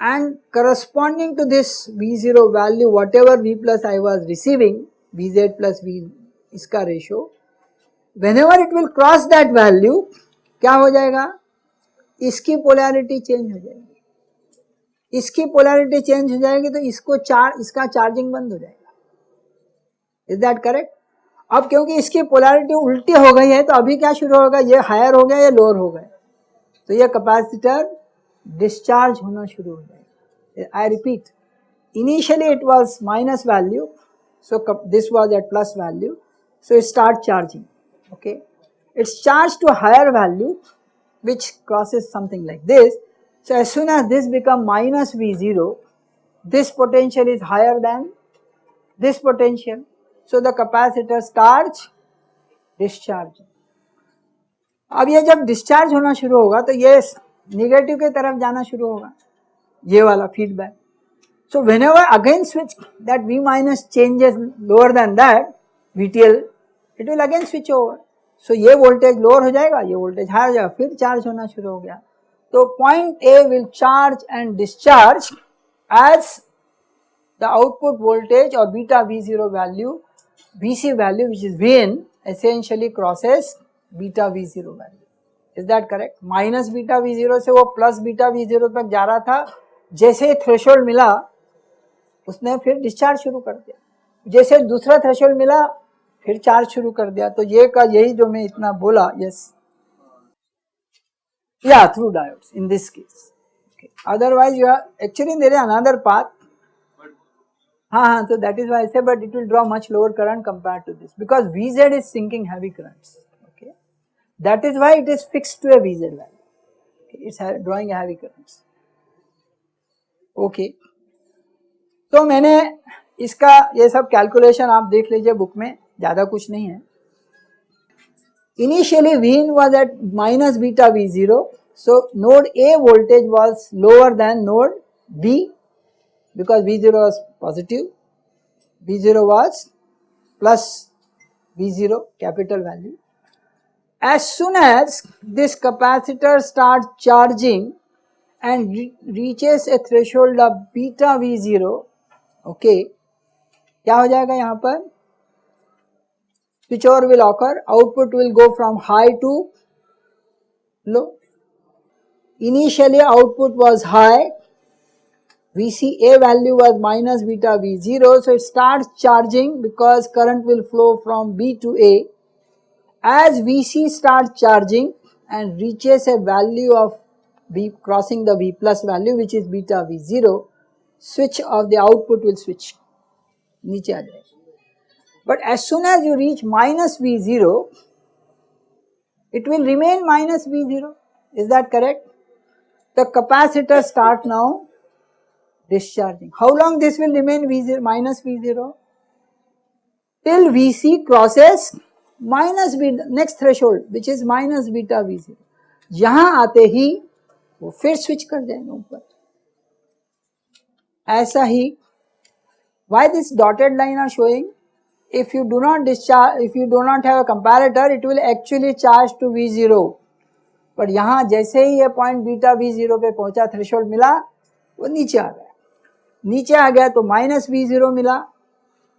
and corresponding to this V zero value whatever V plus I was receiving V Z plus V इसका ratio whenever it will cross that value क्या हो जाएगा? इसकी polarity change हो जाएगी। इसकी polarity change हो जाएगी तो इसको चार इसका चार्जिंग बंद हो जाएगा। इज़ दैट करेक्ट अब क्योंकि इसकी पोलैरिटी उल्टी हो गई है तो अभी क्या शुरू होगा? ये हायर हो गया, या लोअर हो गए तो यह कैपेसिटर डिस्चार्ज होना शुरू हो जाएगा। I repeat initially it was minus value so this was at plus value so start charging okay it's charge to higher value which crosses something like this so as soon as this become minus V zero this potential is higher than this potential so the capacitor starts discharge अब ये जब discharge होना शुरू होगा तो ये negative की तरफ़ जाना शुरू होगा। ये वाला feedback so whenever again switch that V minus changes lower than that VTL it will again switch over so ये वोल्टेज लोअर हो जाएगा, ये वोल्टेज हाई हो जाएगा, फिर चार्ज होना शुरू हो गया। तो point A will charge and discharge as the output voltage or beta V0 value Vc value, which is Vn, essentially crosses beta V0 value. Is that correct? Beta V zero से वो beta V zero तक जा रहा था। जैसे threshold मिला, उसने फिर डिस्चार्ज शुरू कर दिया। जैसे दूसरा थ्रेशोल्ड मिला, फिर चार्ज शुरू कर दिया। तो ये का यही जो मैं इतना बोला यस या through diodes in this case otherwise, you are actually, there is another path. हाँ हाँ तो that is why say but it will draw much lower current compare to this because V Z is sinking heavy current okay that is why it is fix to a Z it's drawing heavy current okay तो मैंने इसका ये सब calculation आप देख लीजिए book में, ज़्यादा कुछ नहीं है। Initially when was at minus beta V zero so node A voltage was lower than node B because V0 was positive, V0 was plus V0 capital value. As soon as this capacitor starts charging and re reaches a threshold of beta V0, okay, क्या हो जाएगा यहाँ पर switch over will occur, output will go from high to low. Initially output was high VCA value was minus beta V0. So it starts charging because current will flow from B to A. As VC starts charging and reaches a value of V crossing the V plus value which is beta V0, switch of the output will switch. But as soon as you reach minus V0, it will remain minus V0. Is that correct? The capacitor start now discharging. How long this will remain V0 minus V0? Till Vc crosses minus beta next threshold which is minus beta V0. यहाँ आते ही वो फिर switch कर जाएँगे ऊपर ऐसा ही why this dotted line are showing if you do not discharge if you do not have a comparator it will actually charge to V0 पर यहाँ जैसे ही ये पॉइंट बीटा V0 पे पहुँचा थ्रेशोल्ड मिला वो नीचे आ गया नीचे आ गया तो माइनस वी ज़ीरो मिला।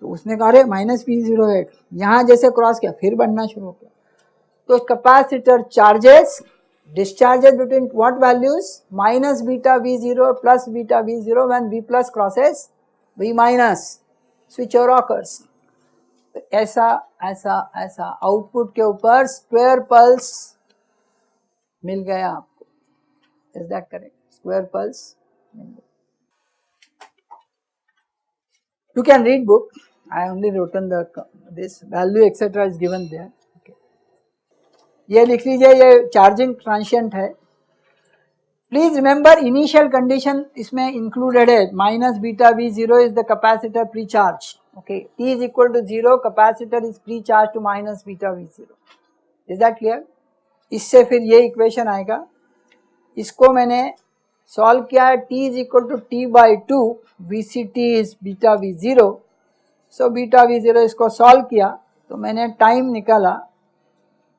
तो उसने कहा, अरे, माइनस वी ज़ीरो एट यहाँ जैसे क्रॉस किया, फिर बढ़ना शुरू हो गया। तो capacitor charges discharges between what values minus beta V zero plus beta V zero when V plus crosses V minus switch और ऑकर्स ऐसा ऐसा ऐसा आउटपुट के ऊपर स्क्वेयर पल्स मिल गया आपको। Is that correct square pulse मिल गया। you can read book i only written the this value etc is given there ये लिख लीजिए ये चार्जिंग ट्रांशियंट है प्लीज रिमेंबर इनिशियल कंडीशन इसमें इंक्लूडेड है minus beta V zero is the capacitor pre charge okay T is equal to zero capacitor is pre charge to minus beta V zero is that clear इससे फिर ये equation आएगा इसको मैंने solve किया है, t is equal to T by two V C T is beta V zero so beta V zero इसको solve किया तो मैंने टाइम निकाला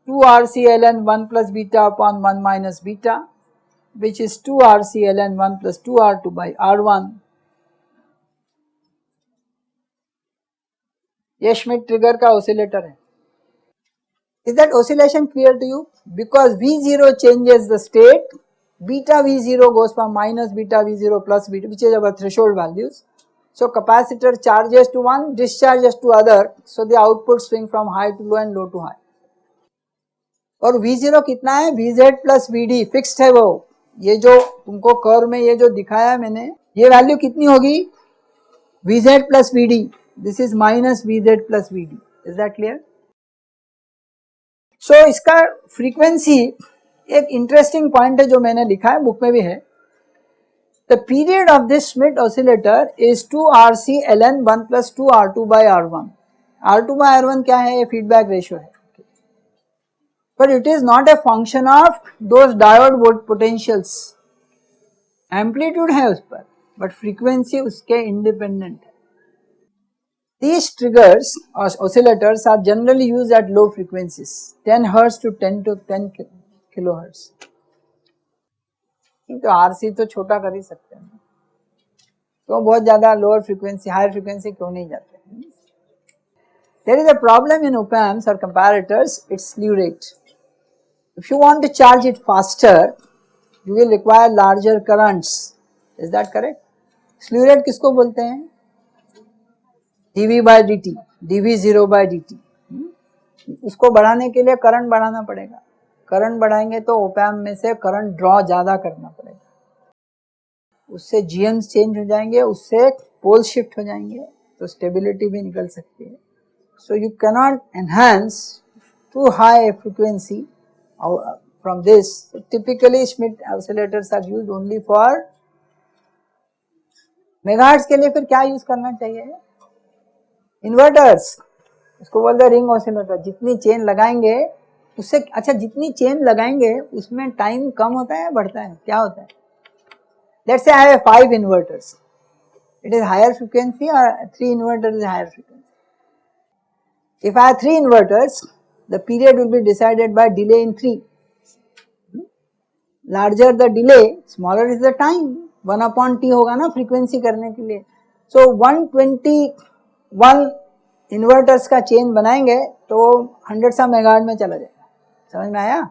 two R C L N one plus beta upon one minus beta which is two R C L N one plus two R two by R one Schmitt trigger का oscillator है। Is that oscillation clear to you because V zero changes the state beta V0 goes from minus beta V0 plus beta which is our threshold values. So capacitor charges to one, discharges to other, so the output swing from high to low and low to high. और V0 कितना है Vz plus Vd fixed है वो ये जो तुमको कर में ये जो दिखाया मैंने ये वैल्यू कितनी होगी Vz plus Vd this is minus Vz plus Vd is that clear so इसका फ्रीक्वेंसी एक इंटरेस्टिंग पॉइंट है जो मैंने लिखा है बुक में भी है। The period of this Schmitt oscillator is two R C L N one plus two R two by R one R two by R one क्या है? ये फीडबैक रेशियो है। But it is not a function of diode potentials amplitude है उस पर but frequency उसके independent These triggers or oscillators are generally used at low frequencies, ten hertz to 10 to 10 kilohertz तो RC तो छोटा कर ही सकते हैं। तो बहुत ज़्यादा लोअर फ्रीक्वेंसी हायर फ्रीक्वेंसी क्यों नहीं जाते? There is a problem in opamps और comparators it's slew rate If you want to charge it faster, you will require larger currents. Is that correct? Slew rate किसको बोलते हैं? dV by dt, dV zero by dt. उसको बढ़ाने के लिए current बढ़ाना पड़ेगा। करंट बढ़ाएँगे तो ओपैम में से करंट ड्रॉ ज़्यादा करना पड़ेगा। उससे जीएम्स चेंज हो जाएँगे, उससे पोल शिफ्ट हो जाएँगे तो स्टेबिलिटी भी निकल सकती है। So you cannot enhance to high frequency from this. Typically, Schmidt oscillators are used only for megahertz के लिए फिर क्या यूज़ करना चाहिए? इन्वर्टर्स इसको बोलते हैं रिंग ऑसिलेटर जितनी चेन लगाएँगे उससे अच्छा जितनी चेन लगाएँगे, उसमें टाइम कम होता है बढ़ता है? क्या होता है? Let's say I five inverters it is higher frequency और three inverter is higher frequency if I three inverters the period will be decided by delay in three larger the delay smaller is the time one upon T होगा ना frequency करने के लिए. So one twenty one inverters का chain बनाएँगे तो hundred सा mega में चला जाएगा। समझ में आया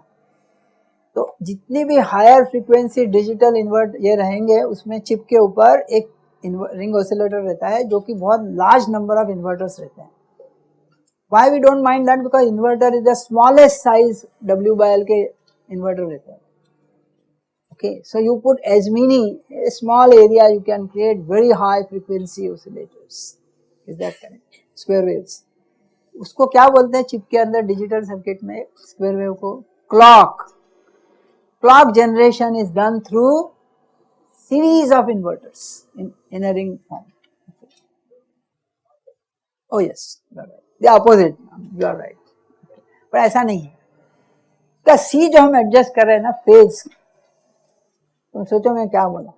तो जितनी भी हायर फ्रीक्वेंसी डिजिटल इन्वर्ट ये रहेंगे उसमें चिप के ऊपर एक रिंग ऑसिलेटर रहता है जो कि बहुत लार्ज नंबर ऑफ़ इन्वर्टर्स रहते हैं Why we don't mind that? Because inverter is the smallest size W by L के inverter रहता है. Okay, so you put as many a small area you can create very high frequency oscillators. Is that correct? Square. उसको क्या बोलते हैं chip के अंदर digital circuit में स्क्वायर वेव को? Clock clock generation is done through series of inverters in, in a ring form. Oh yes, right. The opposite you are right पर ऐसा नहीं है। का सी जो हम एडजस्ट कर रहे हैं ना फ़ेज़ तुम सोचो मैं क्या बोला।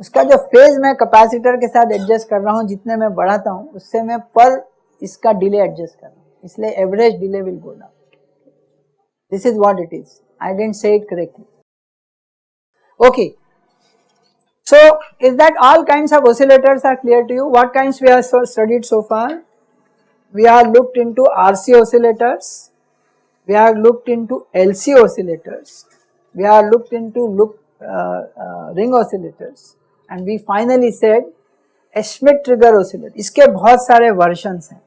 उसका जो फ़ेज़ मैं कैपेसिटर के साथ एडजस्ट कर रहा हूँ जितने मैं बढ़ाता हूँ उससे मैं पर इसका डिले एडजस्ट कर रहा हूँ इसलिए average delay will go down this is what it is I didn't say it correctly okay so is that all kinds of oscillators are clear to you what kinds we have so studied so far we have looked into RC oscillators, we have looked into LC oscillators, we have looked into look, uh, uh, ring oscillators and we finally said a Schmidt trigger oscillator. इसके बहुत सारे versions हैं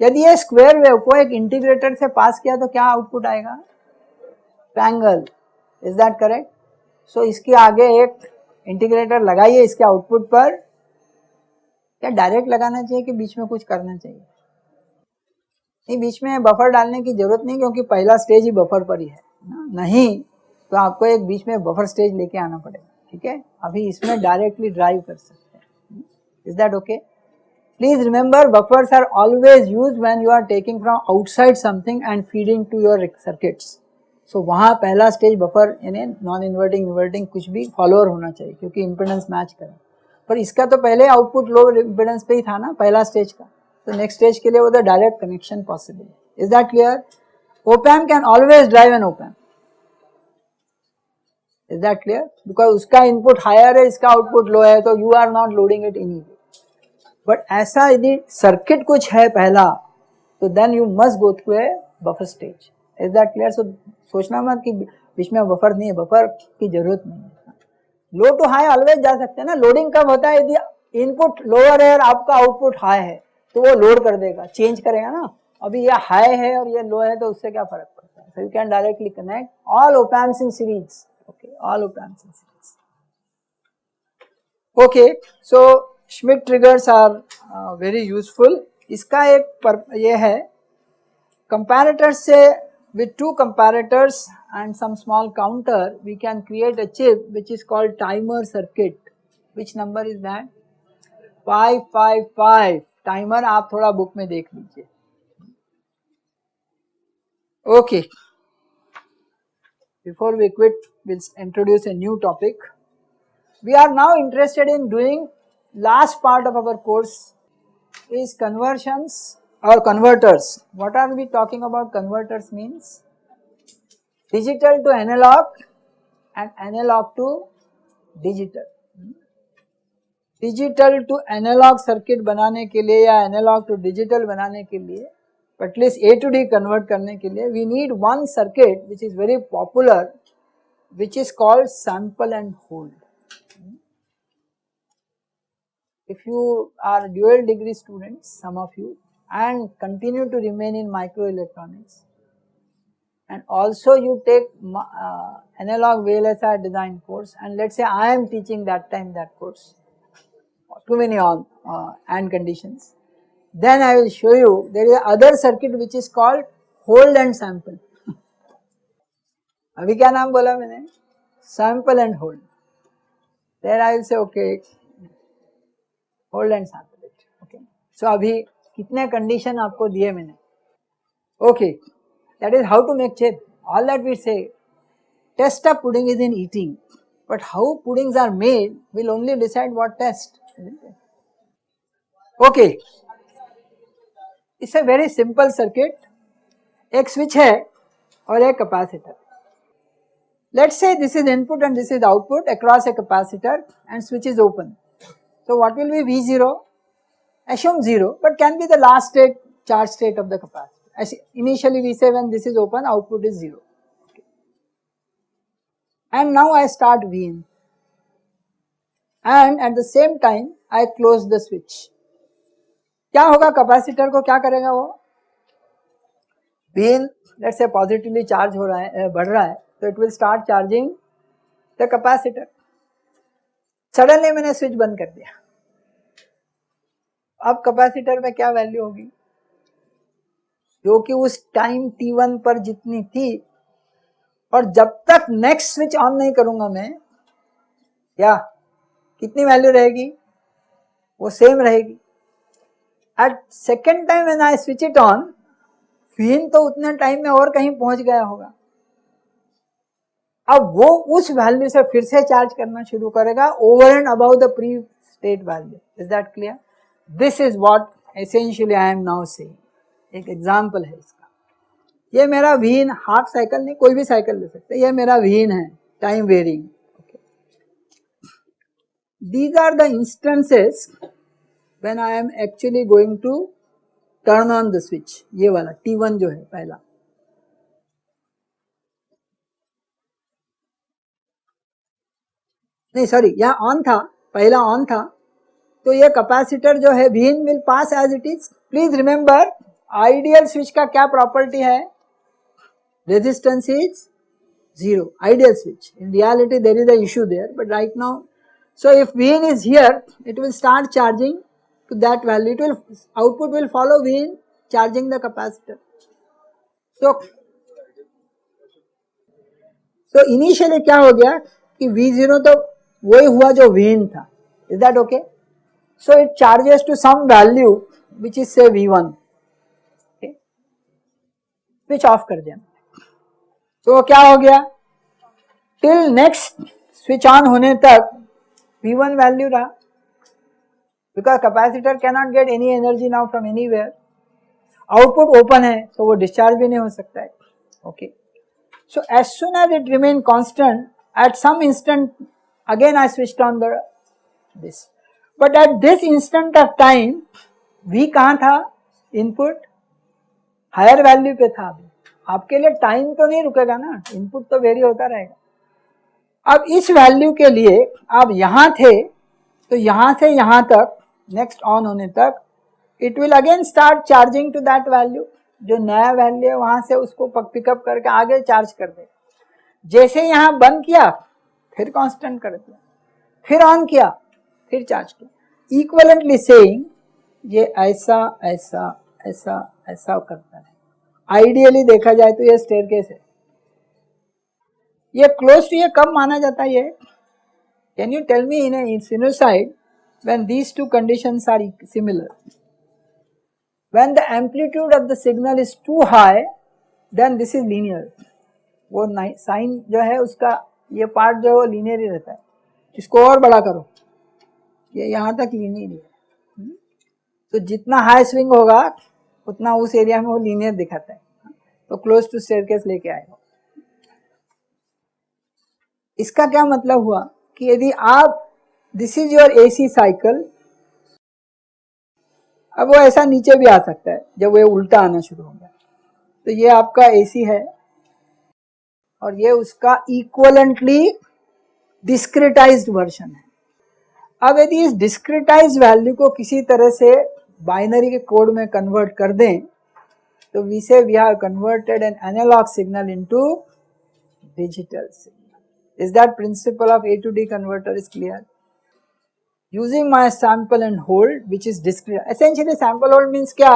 यदि ये square wave को एक integrator से पास किया तो क्या आउटपुट आएगा? Triangle is that correct so इसके आगे एक इंटीग्रेटर लगाइए इसके आउटपुट पर। क्या डायरेक्ट लगाना चाहिए कि बीच में कुछ करना चाहिए? नहीं, बीच में बफर डालने की ज़रूरत नहीं, क्योंकि पहला स्टेज ही बफर पर ही है नहीं तो आपको एक बीच में बफर स्टेज लेके आना पड़ेगा, ठीक है? अभी इसमें डायरेक्टली ड्राइव कर सकते हैं। Is that okay please remember buffers are always use when you are taking from outside something and feeding to your circuits so वहाँ पहला स्टेज बफर यानी नॉन इन्वर्टिंग इन्वर्टिंग कुछ भी फॉलोअर होना चाहिए, क्योंकि इम्पिडेंस मैच करें। पर इसका तो पहले आउटपुट लो इम्पिडेंस पे ही था ना, पहला स्टेज का। तो नेक्स्ट स्टेज के लिए वो the direct connection possible is that clear opamp can always drive an opamp is that clear because उसका इनपुट हायर है, इसका आउटपुट लो है तो you are not loading it in but ऐसा यदि सर्किट कुछ है पहला तो then you must go through a buffer stage is that clear so सोचना मत कि बीच में बफर नहीं है बफर की ज़रूरत नहीं है। लो टू हाई ऑलवेज जा सकते हैं ना। लोडिंग कब होता है? यदि इनपुट लोअर है और आपका आउटपुट हाई है तो वो लोड कर देगा चेंज करेगा ना। अभी ये हाई है और ये लो है तो उससे क्या फ़र्क पड़ता है? So you can directly connect all opamps in series okay all opamps in series okay so Schmitt triggers are very useful इसका एक पर ये है कंपैरेटर से with two comparators and some small counter we can create a chip which is called timer circuit which number is that 555 timer आप थोड़ा book में देख लीजिए okay before we quit we'll introduce a new topic we are now interested in doing last part of our course is conversions or converters. What are we talking about converters means? Digital to analog and analog to digital. Digital to analogue circuit बनाने के लिए या analogue to digital बनाने के लिए at least A to D convert करने के लिए we need one circuit which is very popular which is called sample and hold if you are dual degree students some of you and continue to remain in microelectronics and also you take uh, analog VLSI design course and let us say I am teaching that time that course too many on uh, and conditions then I will show you there is other circuit which is called hold and sample अभी क्या नाम बोला मैंने sample and hold there I will say okay and sample it okay? So, अभी कितने condition आपको दिए मैंने? Okay that is how to make chip all that we say taste of pudding is in eating but how puddings are made will only decide what taste okay it's a very simple circuit एक switch है और एक capacitor let's say this is input and this is output. Across a capacitor and switch is open. so what will be v0 assume 0 but can be the last state charge state of the capacitor. As initially we say when this is open output is 0 okay. and now I start V in and at the same time I close the switch. क्या होगा capacitor को क्या करेगा वो been late से positively charge हो रहा है बढ़ रहा है तो it will start charging the capacitor Suddenly मैंने स्विच बंद कर दिया। अब कैपेसिटर में क्या वैल्यू होगी? जो कि उस टाइम t1 पर जितनी थी, और जब तक नेक्स्ट स्विच ऑन नहीं करूँगा मैं क्या कितनी वैल्यू रहेगी? वो सेम रहेगी। At second time when I switch it on V in तो उतने टाइम में और कहीं पहुँच गया होगा। अब वो उस वैल्यू से फिर से चार्ज करना शुरू करेगा over and about the pre state value is that clear this is what essentially I am now say एक एग्ज़ाम्पल है इसका। ये मेरा व्हीन हाफ़ साइकिल नहीं, कोई भी साइकिल ले सकते ये मेरा व्हीन है time varying these are the instances when I am actually going to turn on the switch ये वाला T1 जो है, पहला। नहीं सॉरी यह ऑन था, पहला ऑन था। तो यह कैपेसिटर जो है V in will pass as it is please remember ideal switch का क्या प्रॉपर्टी है? Resistance is zero ideal switch in reality there is issue there but right now so if V in is here it will start charging to that value it will output will follow V in charging the capacitor so तो initially क्या हो गया कि we zero तो वही हुआ जो Vn था। Is that okay so it charges to some value, which is, say V1 okay? Switch off कर दिया। तो क्या हो गया? टिल नेक्स्ट स्विच ऑन होने तक V1 वैल्यू रहा। Because capacitor cannot get any energy now from anywhere output open है तो वो डिस्चार्ज भी नहीं हो सकता है। Okay so as soon as it remain constant at some instant again I switch on the this but at this instant of time V कहाँ था? इनपुट हायर वैल्यू पे था अभी। आपके लिए टाइम तो नहीं रुकेगा ना। इनपुट तो वेरी होता रहेगा। अब इस वैल्यू के लिए आप यहाँ थे तो यहाँ से यहाँ तक नेक्स्ट ऑन होने तक it will again start charging to that value जो नया वैल्यू है, वहाँ से उसको पिकअप करके आगे चार्ज कर दे। जैसे यहाँ बंद किया फिर कांस्टेंट कर दिया, फिर ऑन किया, फिर चार्ज किया। इक्वलेंटली सेइंग ये ऐसा ऐसा ऐसा ऐसा करता है। आइडियली देखा जाए तो ये स्टेयर केस है। ये क्लोज टू ये कब माना जाता है ये। Can you tell me in a sinusoid when these two conditions are similar? When the amplitude of the signal is too high, then this is linear. वो साइन जो है उसका ये पार्ट जो है वो लीनियर ही रहता है। इसको और बड़ा करो। ये यहाँ तक लीनियर है हम्म? तो जितना हाई स्विंग होगा, उतना उस एरिया में वो लीनियर दिखाता है। तो क्लोज टू स्टेयरकेस लेके आएगा इसका क्या मतलब हुआ कि यदि आप this is your AC cycle अब वो ऐसा नीचे भी आ सकता है, जब वो उल्टा आना शुरू हो गया। तो ये आपका एसी है। और ये उसका इक्वलेंटली डिस्क्रिटाइज्ड वर्जन है। अब यदि इस डिस्क्रिटाइज वैल्यू को किसी तरह से बाइनरी के कोड में कन्वर्ट कर दें तो we say we have converted an analogue signal into digital signal is that principle of A to D converter is clear using my sample and hold, which is discrete essentially sample hold means क्या?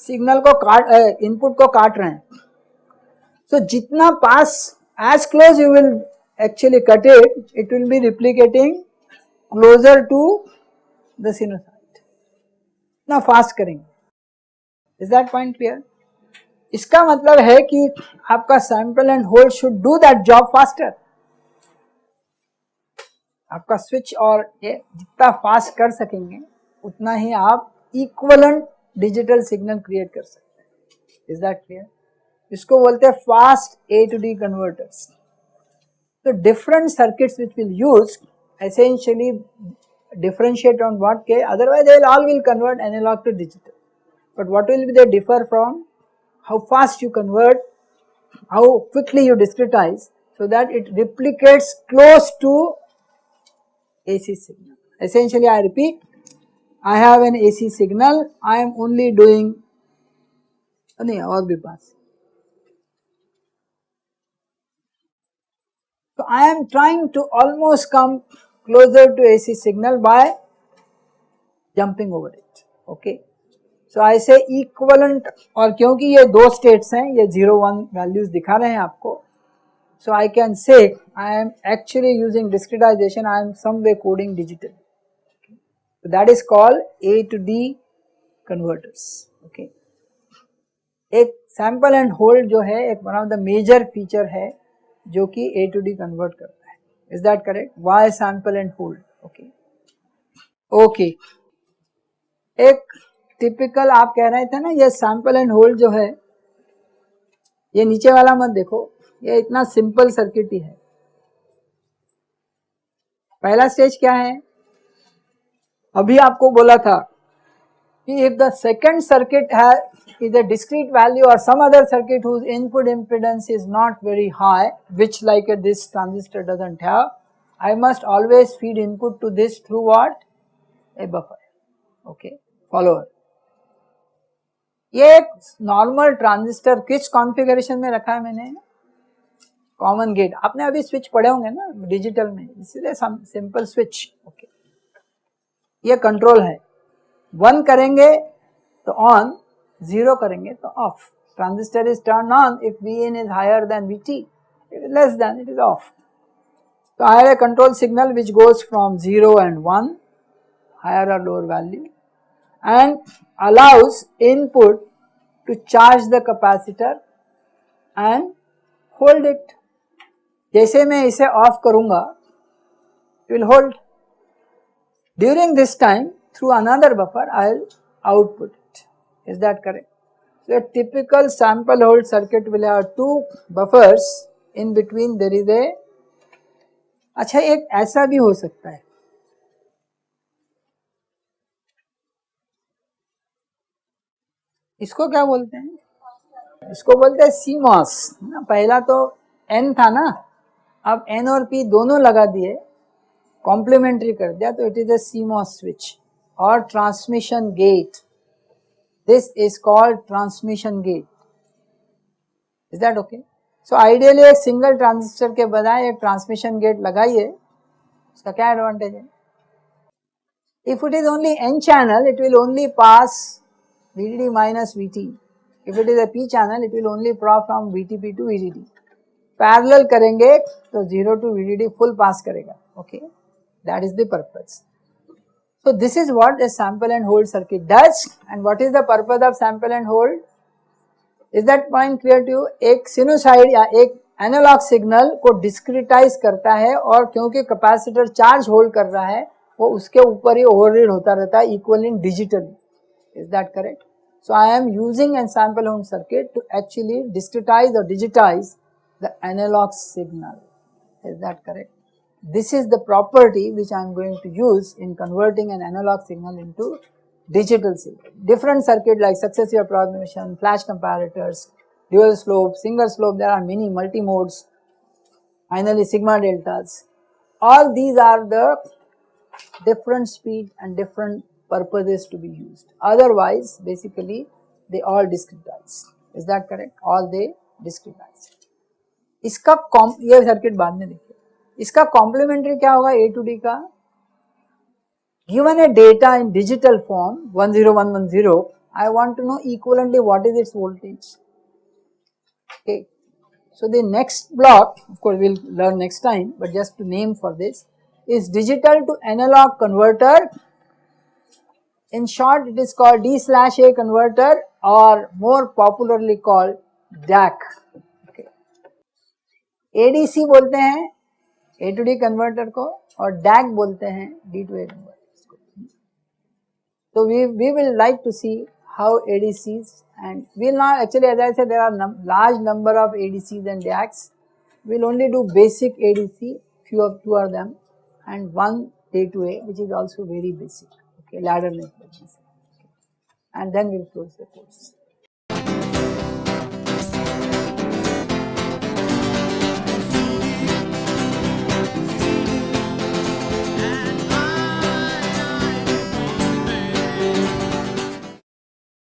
Signal को काट input को काट रहे हैं। So जितना पास as close you will actually cut it it will be replicating closer to the sinusoid. ना फास्ट करेंगे इज़ दैट पॉइंट क्लियर इसका मतलब है कि आपका sample and hold should do that job faster आपका स्विच और ये जितना फास्ट कर सकेंगे उतना ही आप इक्वलेंट डिजिटल सिग्नल क्रिएट कर सकते हैं इज़ दैट इसको बोलते हैं fast A to D converters तो different circuits which will use essentially differentiate on what K otherwise they will all will convert analog to digital. But what will be they differ from how fast you convert, how quickly you discretize so that it replicates close to AC signal. Essentially I repeat I have an AC signal I am only doing और भी पास So I am trying to almost come closer to AC signal by jumping over it okay so I say equivalent और क्योंकि ये दो states हैं ये 0 1 values दिखा रहे हैं आपको so I can say I am actually using discretization I am some way coding digital so that is called A to D converters okay एक sample and hold जो है एक one of the major feature है जो कि ए to D convert करता है. Is that correct? Y sample and hold? Okay. Okay. एक टिपिकल आप कह रहे थे ना, ये सैंपल एंड होल्ड जो है, ये नीचे वाला मत देखो. ये इतना सिंपल सर्किट ही है. पहला स्टेज क्या है? अभी आपको बोला था इफ़ द सेकंड सर्किट है is a discrete value or some other circuit whose input impedance is not very high which like a, this transistor does not have I must always feed input to this through what? A buffer, okay, follower. ये एक normal transistor किस configuration में रखा है मैंने common gate आपने अभी switch पढ़े होंगे ना डिजिटल में इसलिए सिंपल स्विच ओके ये कंट्रोल है वन करेंगे तो ऑन ज़ीरो करेंगे तो off transistor is turn on if V N is higher than V T it is less than it is off तो आई है control signal which goes from zero and one higher और lower value and allows input to charge the capacitor and hold it जैसे मैं इसे off करूँगा it will hold during this time through another buffer I will output it. Is that correct? So a typical sample hold circuit will have two buffers in between there is a अच्छा एक ऐसा भी हो सकता है इसको क्या बोलते हैं इसको बोलते हैं सीमॉस पहला तो एन था ना अब एन और पी दोनों लगा दिए कॉम्प्लीमेंट्री कर दिया तो it is a CMOS switch और transmission gate this is called transmission gate is that okay so ideally एक सिंगल ट्रांजिस्टर के बजाय एक ट्रांसमिशन गेट लगाइए उसका क्या एडवांटेज है if it is only N channel it will only pass VDD minus VT. If it is a P channel, it will only prop from VTP to VDD. Parallel करेंगे तो 0 to VDD full pass करेगा. Okay, that is the purpose. So this is what a sample and hold circuit does. And what is the purpose of sample and hold? Is that point clear to एक sinusoid या एक analogue signal को डिस्क्रिटाइज करता है और क्योंकि capacitor charge hold कर रहा है वो उसके ऊपर ही ओवररीड होता रहता है equal in digitally is that correct so i am using a sample home circuit to actually discretize or digitize the analog signal is that correct this is the property which i am going to use in converting an analog signal into digital signal. Different circuit like successive approximation, flash comparators, dual slope, single slope, there are many multi-modes, finally sigma deltas. All these are the different speed and different purposes to be used. Otherwise, basically they all discretize. Is that correct? All they discretize. इसका ये circuit बाद में देखिए इसका complementary क्या होगा? A to D का? Given a data in digital form one zero one one zero I want to know equivalently what is it's voltage so the next block of course will learn next time but just name for this is digital to analogue converter in short it is called D slash A converter और more popularly called DAC ADC बोलते हैं A to D converter को और DAC बोलते हैं D to A converter. So we, we will like to see how ADCs and we will not actually as I said there are num large number of ADCs and DACs. We will only do basic ADC, few of two of them and one A2A which is also very basic, okay, ladder network. Okay. And then we will close the course.